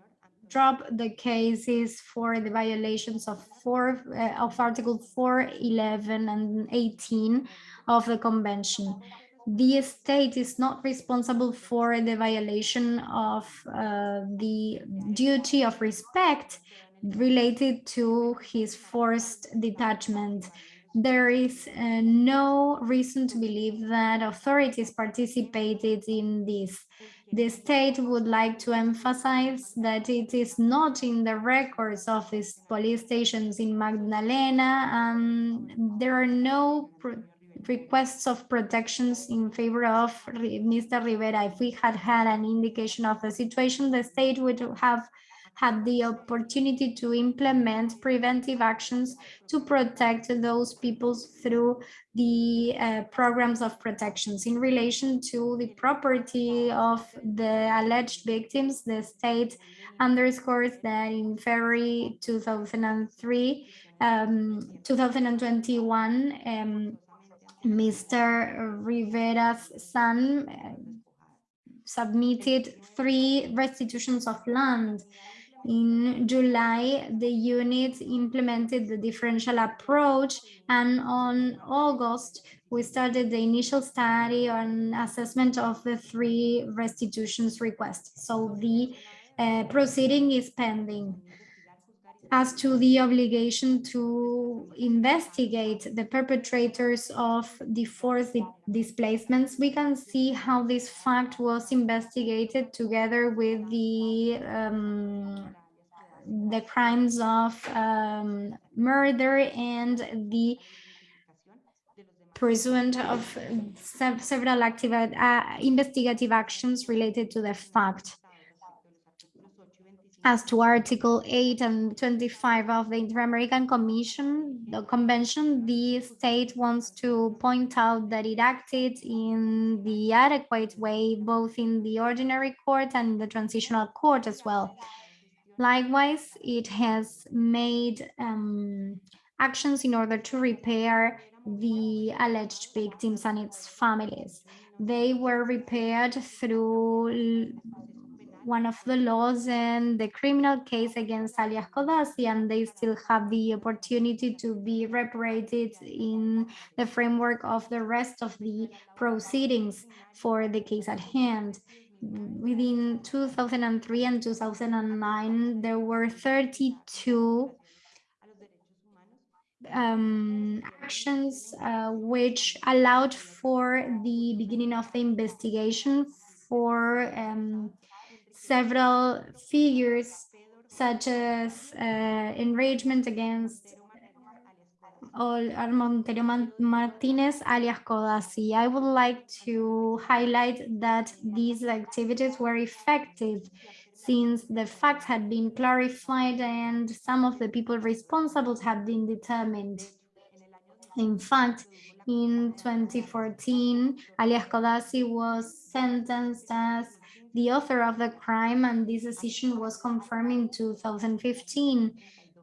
drop the cases for the violations of four uh, of Article 4, 11, and 18 of the convention. The state is not responsible for the violation of uh, the duty of respect related to his forced detachment. There is uh, no reason to believe that authorities participated in this. The state would like to emphasize that it is not in the records of these police stations in Magdalena and there are no requests of protections in favor of Mr. Rivera. If we had had an indication of the situation, the state would have had the opportunity to implement preventive actions to protect those peoples through the uh, programs of protections. In relation to the property of the alleged victims, the state underscores that in February 2003, um, 2021, um, Mr. Rivera's son uh, submitted three restitutions of land in July, the unit implemented the differential approach and on August, we started the initial study on assessment of the three restitutions requests. So the uh, proceeding is pending. As to the obligation to investigate the perpetrators of the forced displacements, we can see how this fact was investigated together with the um, the crimes of um, murder and the pursuant of several active uh, investigative actions related to the fact. As to Article 8 and 25 of the Inter-American Commission, the convention, the state wants to point out that it acted in the adequate way, both in the ordinary court and the transitional court as well. Likewise, it has made um, actions in order to repair the alleged victims and its families. They were repaired through one of the laws and the criminal case against alias Codazzi, and they still have the opportunity to be reparated in the framework of the rest of the proceedings for the case at hand. Within 2003 and 2009, there were 32 um, actions uh, which allowed for the beginning of the investigation for um, several figures such as uh, enragement against Man- Martinez alias Codazzi. I would like to highlight that these activities were effective since the facts had been clarified and some of the people responsible had been determined. In fact, in 2014, alias Codazzi was sentenced as the author of the crime and this decision was confirmed in 2015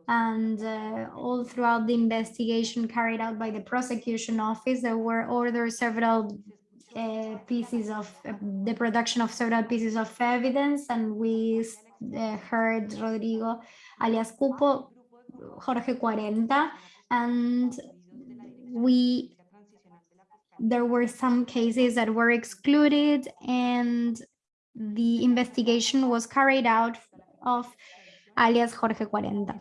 and uh, all throughout the investigation carried out by the prosecution office, there were ordered several uh, pieces of uh, the production of several pieces of evidence, and we uh, heard Rodrigo alias Cupo, Jorge Cuarenta, and we there were some cases that were excluded. And the investigation was carried out of alias Jorge Cuarenta.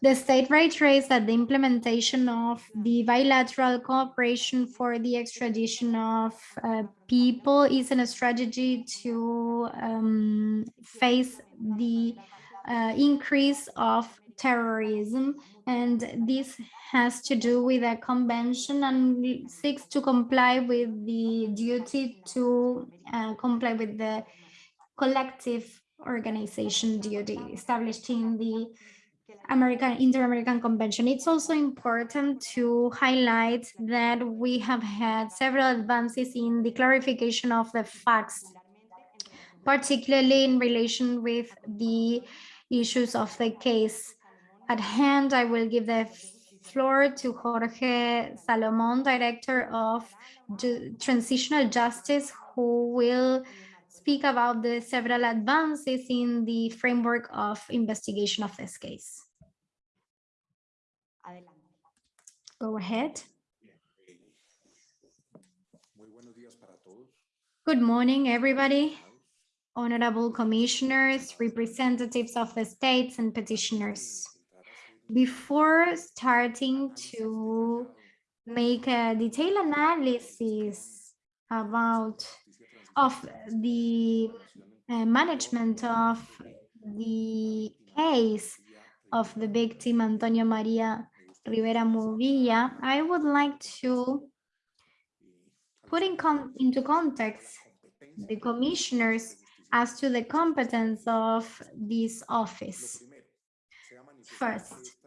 The state reiterates that the implementation of the bilateral cooperation for the extradition of uh, people isn't a strategy to um, face the uh, increase of terrorism. And this has to do with a convention and seeks to comply with the duty to uh, comply with the collective organization duty established in the American Inter-American Convention. It's also important to highlight that we have had several advances in the clarification of the facts, particularly in relation with the issues of the case at hand. I will give the floor to Jorge Salomon, Director of Ju Transitional Justice, who will speak about the several advances in the framework of investigation of this case. Go ahead. Good morning, everybody. Honorable commissioners, representatives of the states and petitioners. Before starting to make a detailed analysis about of the uh, management of the case of the victim Antonio Maria Rivera Movilla, I would like to put in con into context the commissioners as to the competence of this office. First,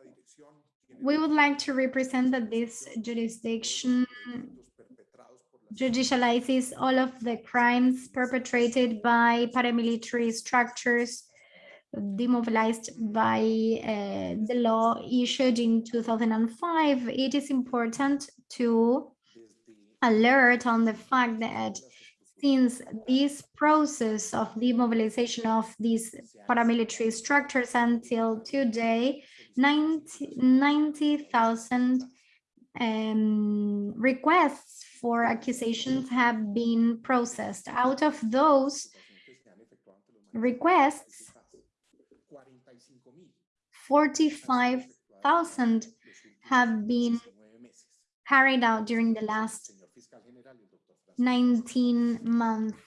we would like to represent that this jurisdiction judicializes all of the crimes perpetrated by paramilitary structures demobilized by uh, the law issued in 2005, it is important to alert on the fact that since this process of demobilization of these paramilitary structures until today, 90,000 um, requests for accusations have been processed. Out of those requests, 45,000 have been carried out during the last 19 months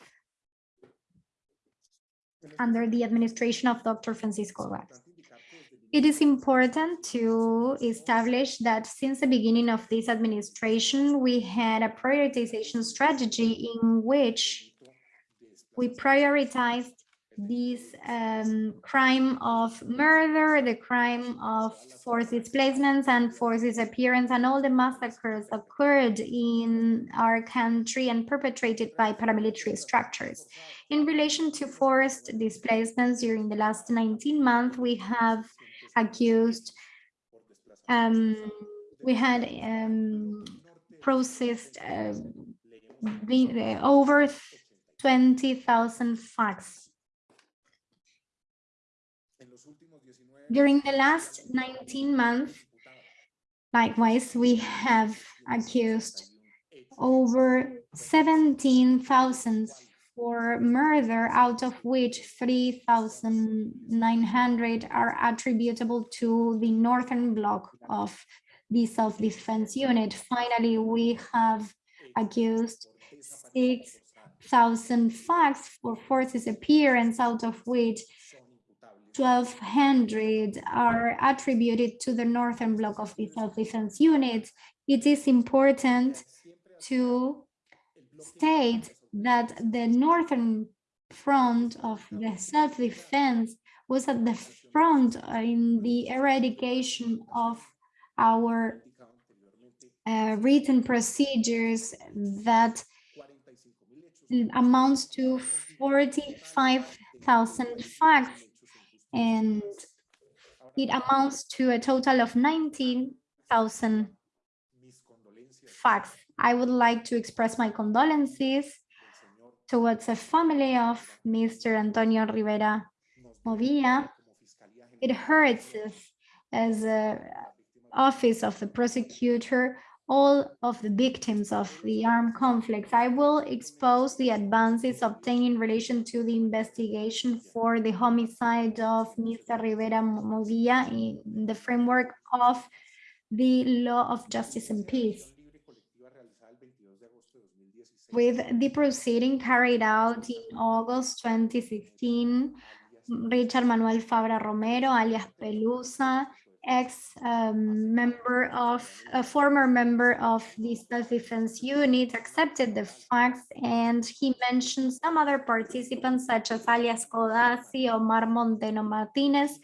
under the administration of Dr. Francisco Vaz. It is important to establish that since the beginning of this administration, we had a prioritization strategy in which we prioritized this um, crime of murder, the crime of forced displacements and forced disappearance, and all the massacres occurred in our country and perpetrated by paramilitary structures. In relation to forced displacements during the last 19 months, we have accused, um, we had um, processed uh, uh, over 20,000 facts During the last 19 months, likewise, we have accused over 17,000 for murder, out of which 3,900 are attributable to the northern block of the self-defense unit. Finally, we have accused 6,000 facts for forced disappearance, out of which 1200 are attributed to the northern block of the self-defense unit, it is important to state that the northern front of the self-defense was at the front in the eradication of our uh, written procedures that amounts to 45,000 facts and it amounts to a total of 19,000 facts. I would like to express my condolences towards the family of Mr. Antonio Rivera Movilla. It hurts us as a office of the prosecutor all of the victims of the armed conflicts. I will expose the advances obtained in relation to the investigation for the homicide of Mr. Rivera Movilla in the framework of the law of justice and peace. With the proceeding carried out in August 2016, Richard Manuel Fabra Romero, alias Pelusa, ex-member um, of, a former member of the self-defense unit accepted the facts and he mentioned some other participants such as alias Codazzi, Omar Monteno Martinez,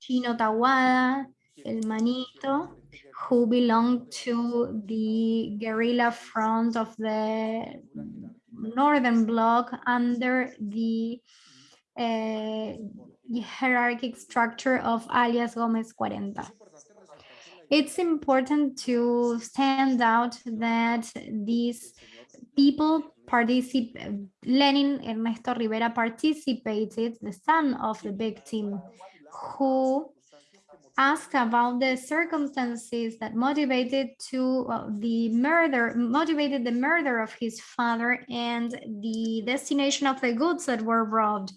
Chino Tawada, El Manito, who belonged to the guerrilla front of the northern bloc under the uh, hierarchic structure of alias Gomez 40. It's important to stand out that these people participate, Lenin Ernesto Rivera participated, the son of the victim, who asked about the circumstances that motivated to the murder, motivated the murder of his father and the destination of the goods that were robbed.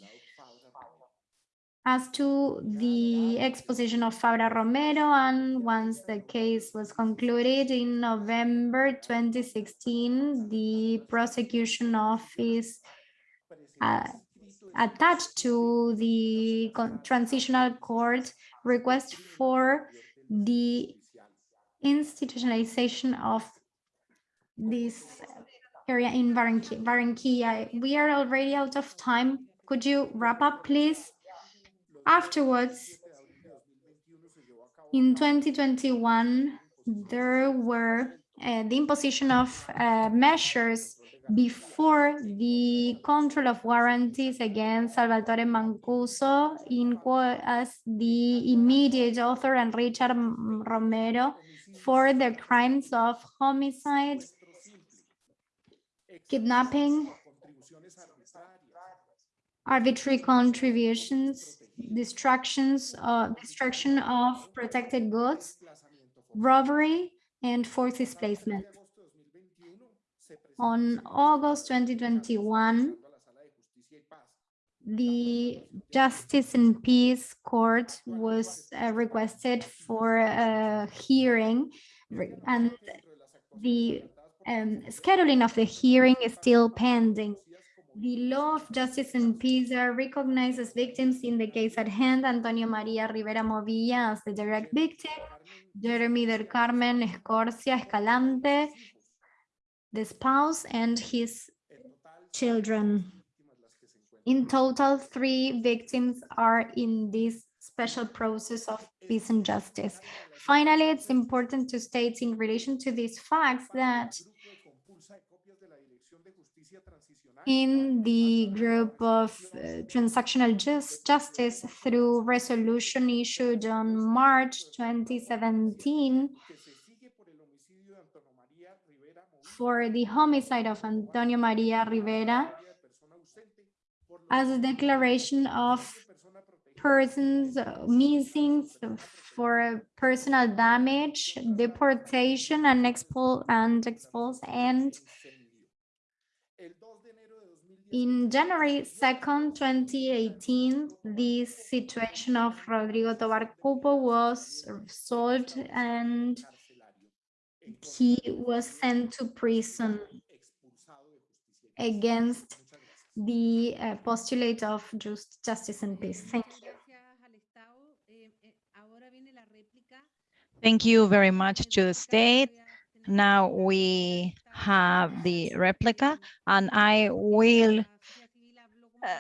As to the exposition of Fabra Romero, and once the case was concluded in November 2016, the prosecution office uh, attached to the transitional court request for the institutionalization of this area in Barranquilla. We are already out of time. Could you wrap up, please? Afterwards, in 2021, there were uh, the imposition of uh, measures before the control of warranties against Salvatore Mancuso in as the immediate author and Richard Romero for the crimes of homicide, kidnapping, arbitrary contributions, destructions, uh, destruction of protected goods, robbery, and forced displacement. On August 2021, the Justice and Peace Court was uh, requested for a hearing and the um, scheduling of the hearing is still pending. The law of justice and peace are recognized as victims in the case at hand, Antonio Maria Rivera Movilla as the direct victim, Jeremy del Carmen Escorcia Escalante, the spouse and his children. In total, three victims are in this special process of peace and justice. Finally, it's important to state in relation to these facts that in the group of uh, transactional just justice through resolution issued on March 2017 for the homicide of Antonio Maria Rivera as a declaration of persons missing for personal damage, deportation and expul and expulse and in January 2nd, 2018, the situation of Rodrigo Tovar Cupo was solved and he was sent to prison against the uh, postulate of just justice and peace. Thank you. Thank you very much to the state. Now we have the replica, and I will uh,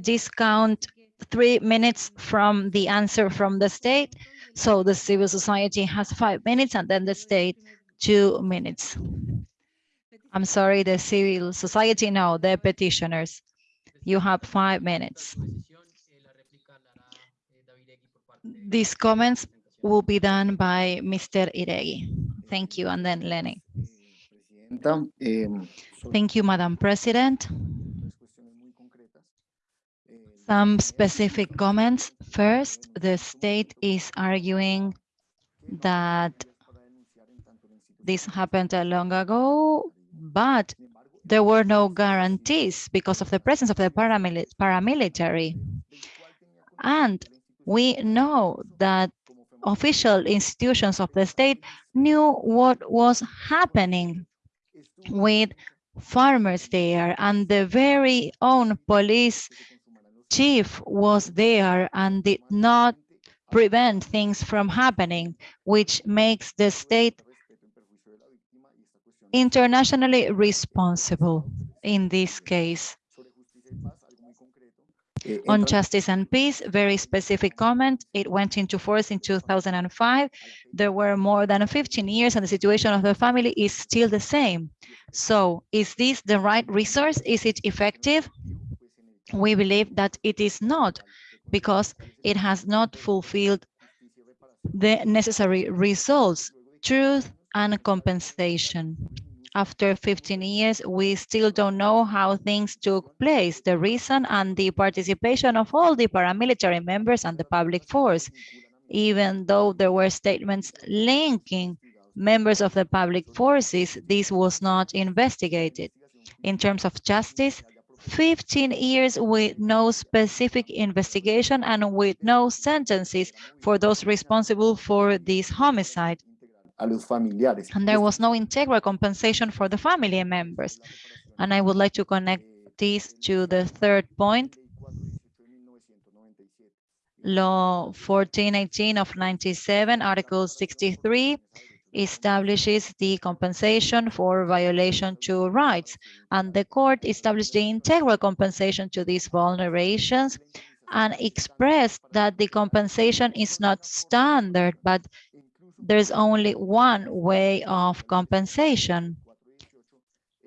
discount three minutes from the answer from the state. So the civil society has five minutes and then the state two minutes. I'm sorry, the civil society, no, the petitioners. You have five minutes. These comments will be done by Mr. Iregi. Thank you, and then Lenny. Thank you, Madam President. tres cuestiones muy concretas. Eh, Some specific comments. First, the state is arguing that this happened a long ago, but there were no guarantees because of the presence of the paramili- paramilitary. And we know that official institutions of the state knew what was happening with farmers there and the very own police chief was there and did not prevent things from happening, which makes the state internationally responsible in this case. Eh, On justice and peace, very specific comment. It went into force in 2005. There were more than 15 years and the situation of the family is still the same. So is this the right resource? Is it effective? We believe that it is not because it has not fulfilled the necessary results, truth and compensation. After 15 years, we still don't know how things took place, the reason and the participation of all the paramilitary members and the public force, even though there were statements linking members of the public forces, this was not investigated. In terms of justice, 15 years with no specific investigation and with no sentences for those responsible for this homicide. a los familiares. And there was no integral compensation for the family members. And I would like to connect this to the third point. Law 1418 of 97, Article 63 establishes the compensation for violation to rights. And the court established the integral compensation to these vulnerations and expressed that the compensation is not standard, but there's only one way of compensation.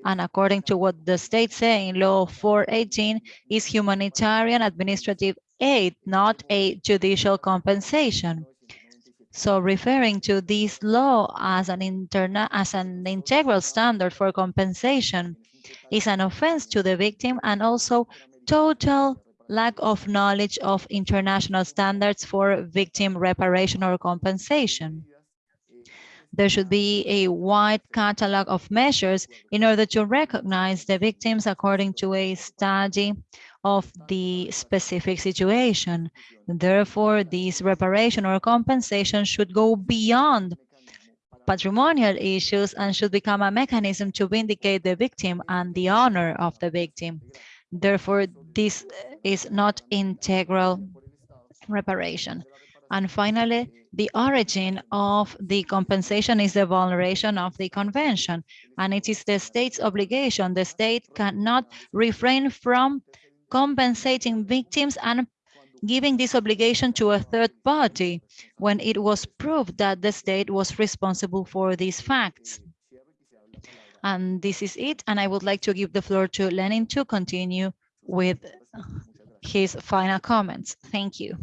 And according to what the state say in law 418 is humanitarian administrative aid, not a judicial compensation. So referring to this law as an interna as an integral standard for compensation is an offense to the victim and also total lack of knowledge of international standards for victim reparation or compensation. There should be a wide catalog of measures in order to recognize the victims according to a study of the specific situation. Therefore, this reparation or compensation should go beyond patrimonial issues and should become a mechanism to vindicate the victim and the honor of the victim. Therefore, this is not integral reparation. And finally, the origin of the compensation is the vulneration of the convention, and it is the state's obligation. The state cannot refrain from compensating victims and giving this obligation to a third party when it was proved that the state was responsible for these facts. And this is it. And I would like to give the floor to Lenin to continue with his final comments. Thank you.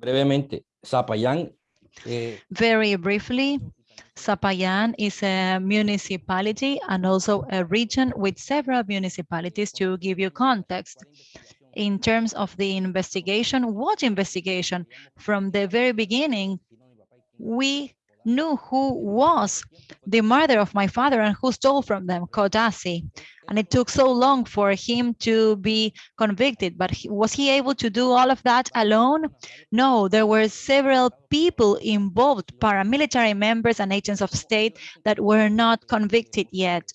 Brevemente, Zapayán, eh, Very briefly, Zapayan is a municipality and also a region with several municipalities to give you context. In terms of the investigation, what investigation? From the very beginning, we knew who was the mother of my father and who stole from them, Codazzi. And it took so long for him to be convicted, but he, was he able to do all of that alone? No, there were several people involved, paramilitary members and agents of state that were not convicted yet.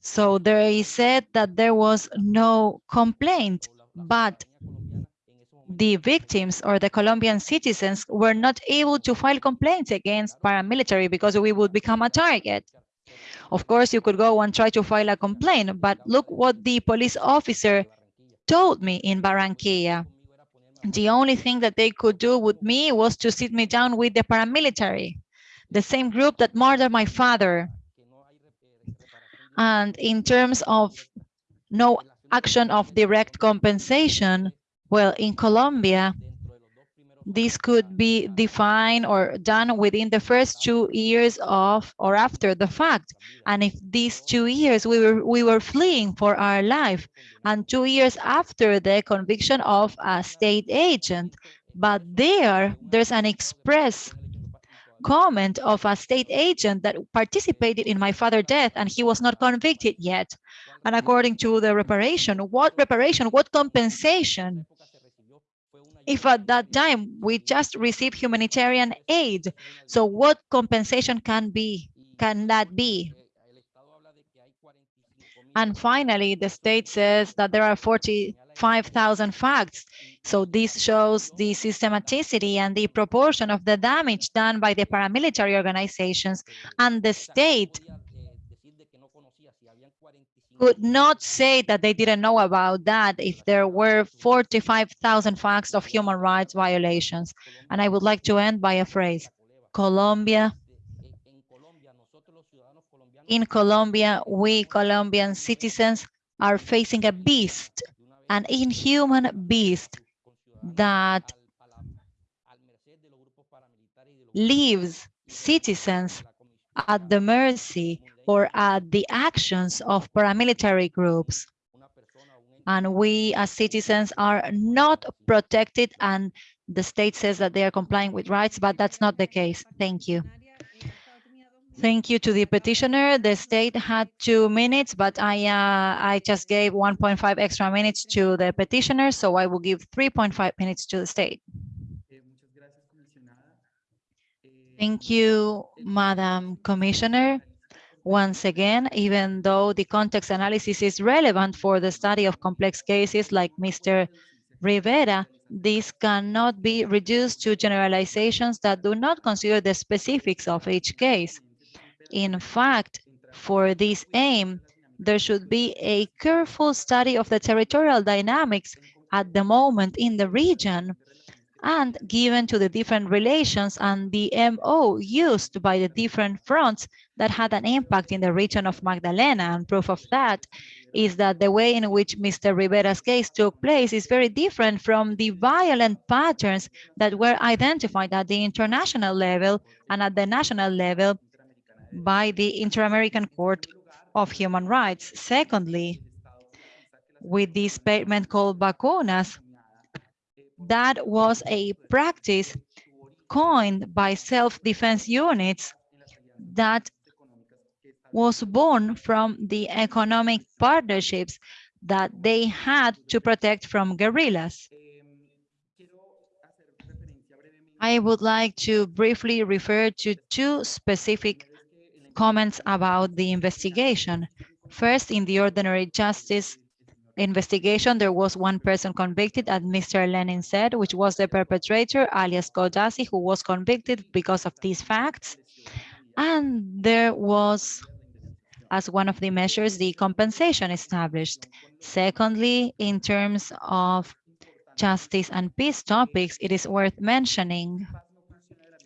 So is said that there was no complaint, but the victims or the Colombian citizens were not able to file complaints against paramilitary because we would become a target. Of course, you could go and try to file a complaint, but look what the police officer told me in Barranquilla. The only thing that they could do with me was to sit me down with the paramilitary, the same group that murdered my father. And in terms of no action of direct compensation, well, in Colombia, this could be defined or done within the first two years of or after the fact. And if these two years we were we were fleeing for our life, and two years after the conviction of a state agent, but there there's an express comment of a state agent that participated in my father's death and he was not convicted yet. And according to the reparation, what reparation, what compensation? If at that time we just received humanitarian aid, so what compensation can be, can that be? And finally, the state says that there are 45,000 facts. So this shows the systematicity and the proportion of the damage done by the paramilitary organizations and the state could not say that they didn't know about that if there were 45,000 facts of human rights violations. And I would like to end by a phrase, Colombia in Colombia, we Colombian citizens are facing a beast, an inhuman beast that leaves citizens at the mercy or at the actions of paramilitary groups. And we as citizens are not protected and the state says that they are complying with rights, but that's not the case. Thank you. Thank you to the petitioner. The state had two minutes, but I uh, I just gave 1.5 extra minutes to the petitioner, so I will give 3.5 minutes to the state. Thank you, Madam Commissioner. Once again, even though the context analysis is relevant for the study of complex cases like Mr. Rivera, this cannot be reduced to generalizations that do not consider the specifics of each case. In fact, for this aim, there should be a careful study of the territorial dynamics at the moment in the region and given to the different relations and the MO used by the different fronts that had an impact in the region of Magdalena. And proof of that is that the way in which Mr. Rivera's case took place is very different from the violent patterns that were identified at the international level and at the national level by the Inter-American Court of Human Rights. Secondly, with this payment called vacunas, that was a practice coined by self-defense units that was born from the economic partnerships that they had to protect from guerrillas. I would like to briefly refer to two specific comments about the investigation. First, in the ordinary justice investigation, there was one person convicted, as Mr. Lenin said, which was the perpetrator, alias Codazzi, who was convicted because of these facts. And there was, as one of the measures, the compensation established. Secondly, in terms of justice and peace topics, it is worth mentioning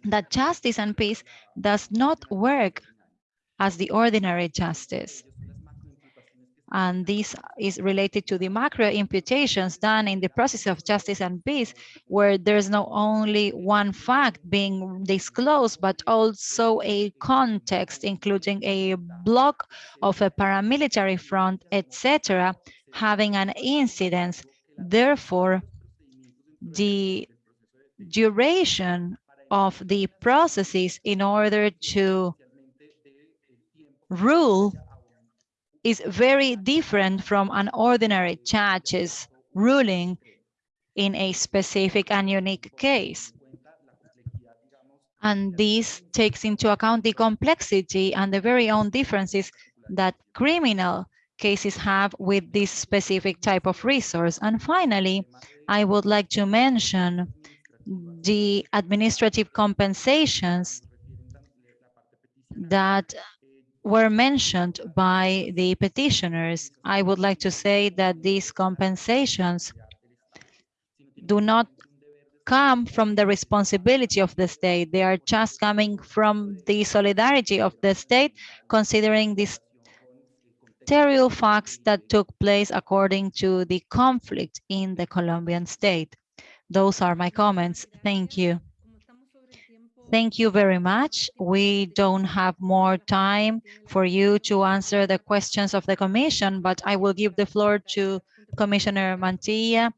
that justice and peace does not work as the ordinary justice. And this is related to the macro imputations done in the process of justice and peace, where there's not only one fact being disclosed, but also a context, including a block of a paramilitary front, etc., having an incidence. Therefore, the duration of the processes in order to rule is very different from an ordinary judge's ruling in a specific and unique case. And this takes into account the complexity and the very own differences that criminal cases have with this specific type of resource. And finally, I would like to mention the administrative compensations that were mentioned by the petitioners. I would like to say that these compensations do not come from the responsibility of the state. They are just coming from the solidarity of the state, considering these terrible facts that took place according to the conflict in the Colombian state. Those are my comments. Thank you. Thank you very much. We don't have more time for you to answer the questions of the commission, but I will give the floor to Commissioner Mantilla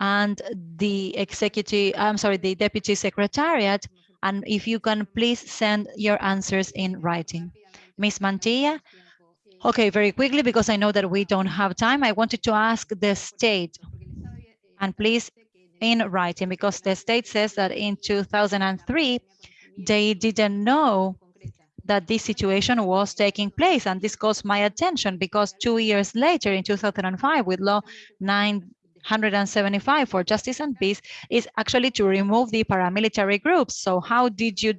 and the executive, I'm sorry, the deputy secretariat. And if you can please send your answers in writing. Ms. Mantilla? Okay, very quickly, because I know that we don't have time. I wanted to ask the state, and please in writing, because the state says that in 2003, they didn't know that this situation was taking place. And this caused my attention because two years later, in 2005, with law 975 for justice and peace, is actually to remove the paramilitary groups. So how did you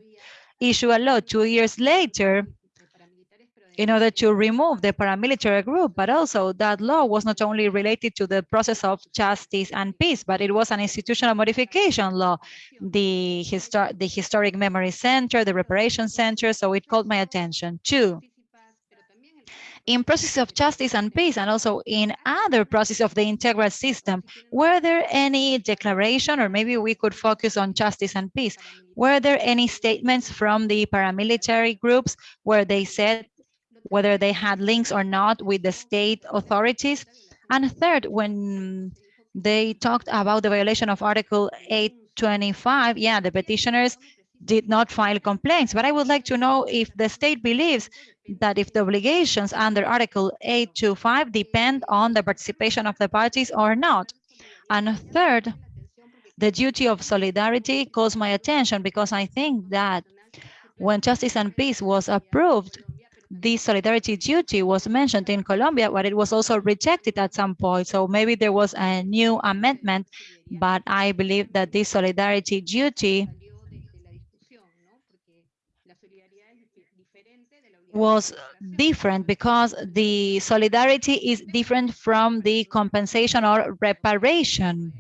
issue a law two years later in order to remove the paramilitary group, but also that law was not only related to the process of justice and peace, but it was an institutional modification law, the, histor the Historic Memory Center, the Reparation Center, so it called my attention too. In process of justice and peace, and also in other process of the integral system, were there any declaration, or maybe we could focus on justice and peace, were there any statements from the paramilitary groups where they said whether they had links or not with the state authorities. And third, when they talked about the violation of Article 825, yeah, the petitioners did not file complaints. But I would like to know if the state believes that if the obligations under Article 825 depend on the participation of the parties or not. And third, the duty of solidarity calls my attention because I think that when justice and peace was approved, the solidarity duty was mentioned in Colombia, but it was also rejected at some point. So maybe there was a new amendment, but I believe that this solidarity duty was different because the solidarity is different from the compensation or reparation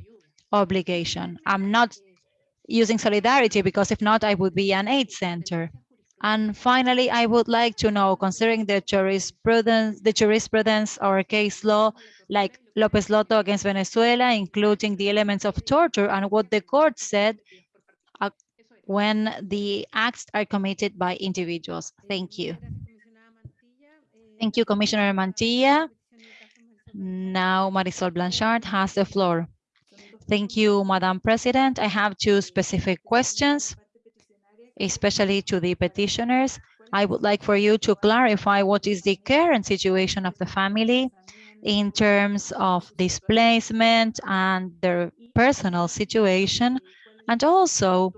obligation. I'm not using solidarity because if not, I would be an aid center. And finally, I would like to know, considering the jurisprudence, the jurisprudence or case law, like Lopez Soto against Venezuela, including the elements of torture and what the court said uh, when the acts are committed by individuals. Thank you. Thank you, Commissioner Mantilla. Now Marisol Blanchard has the floor. Thank you, Madam President. I have two specific questions especially to the petitioners. I would like for you to clarify what is the current situation of the family in terms of displacement and their personal situation, and also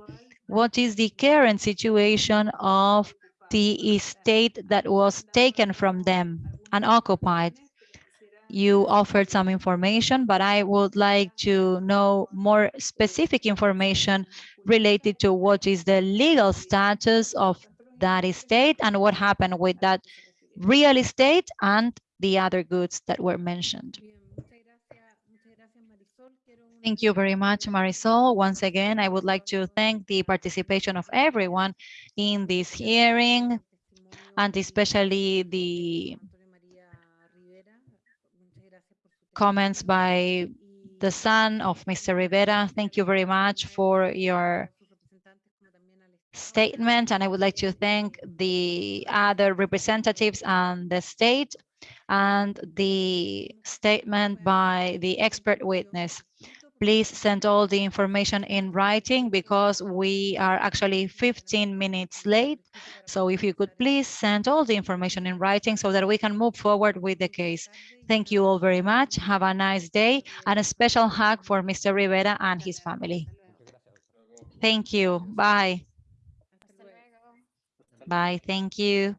what is the current situation of the estate that was taken from them and occupied. You offered some information, but I would like to know more specific information related to what is the legal status of that estate and what happened with that real estate and the other goods that were mentioned. Thank you very much, Marisol. Once again, I would like to thank the participation of everyone in this hearing and especially the comments by the son of Mr. Rivera. Thank you very much for your statement. And I would like to thank the other representatives and the state and the statement by the expert witness. Please send all the information in writing because we are actually 15 minutes late. So if you could please send all the information in writing so that we can move forward with the case. Thank you all very much. Have a nice day and a special hug for Mr. Rivera and his family. Thank you. Bye. Bye. Thank you.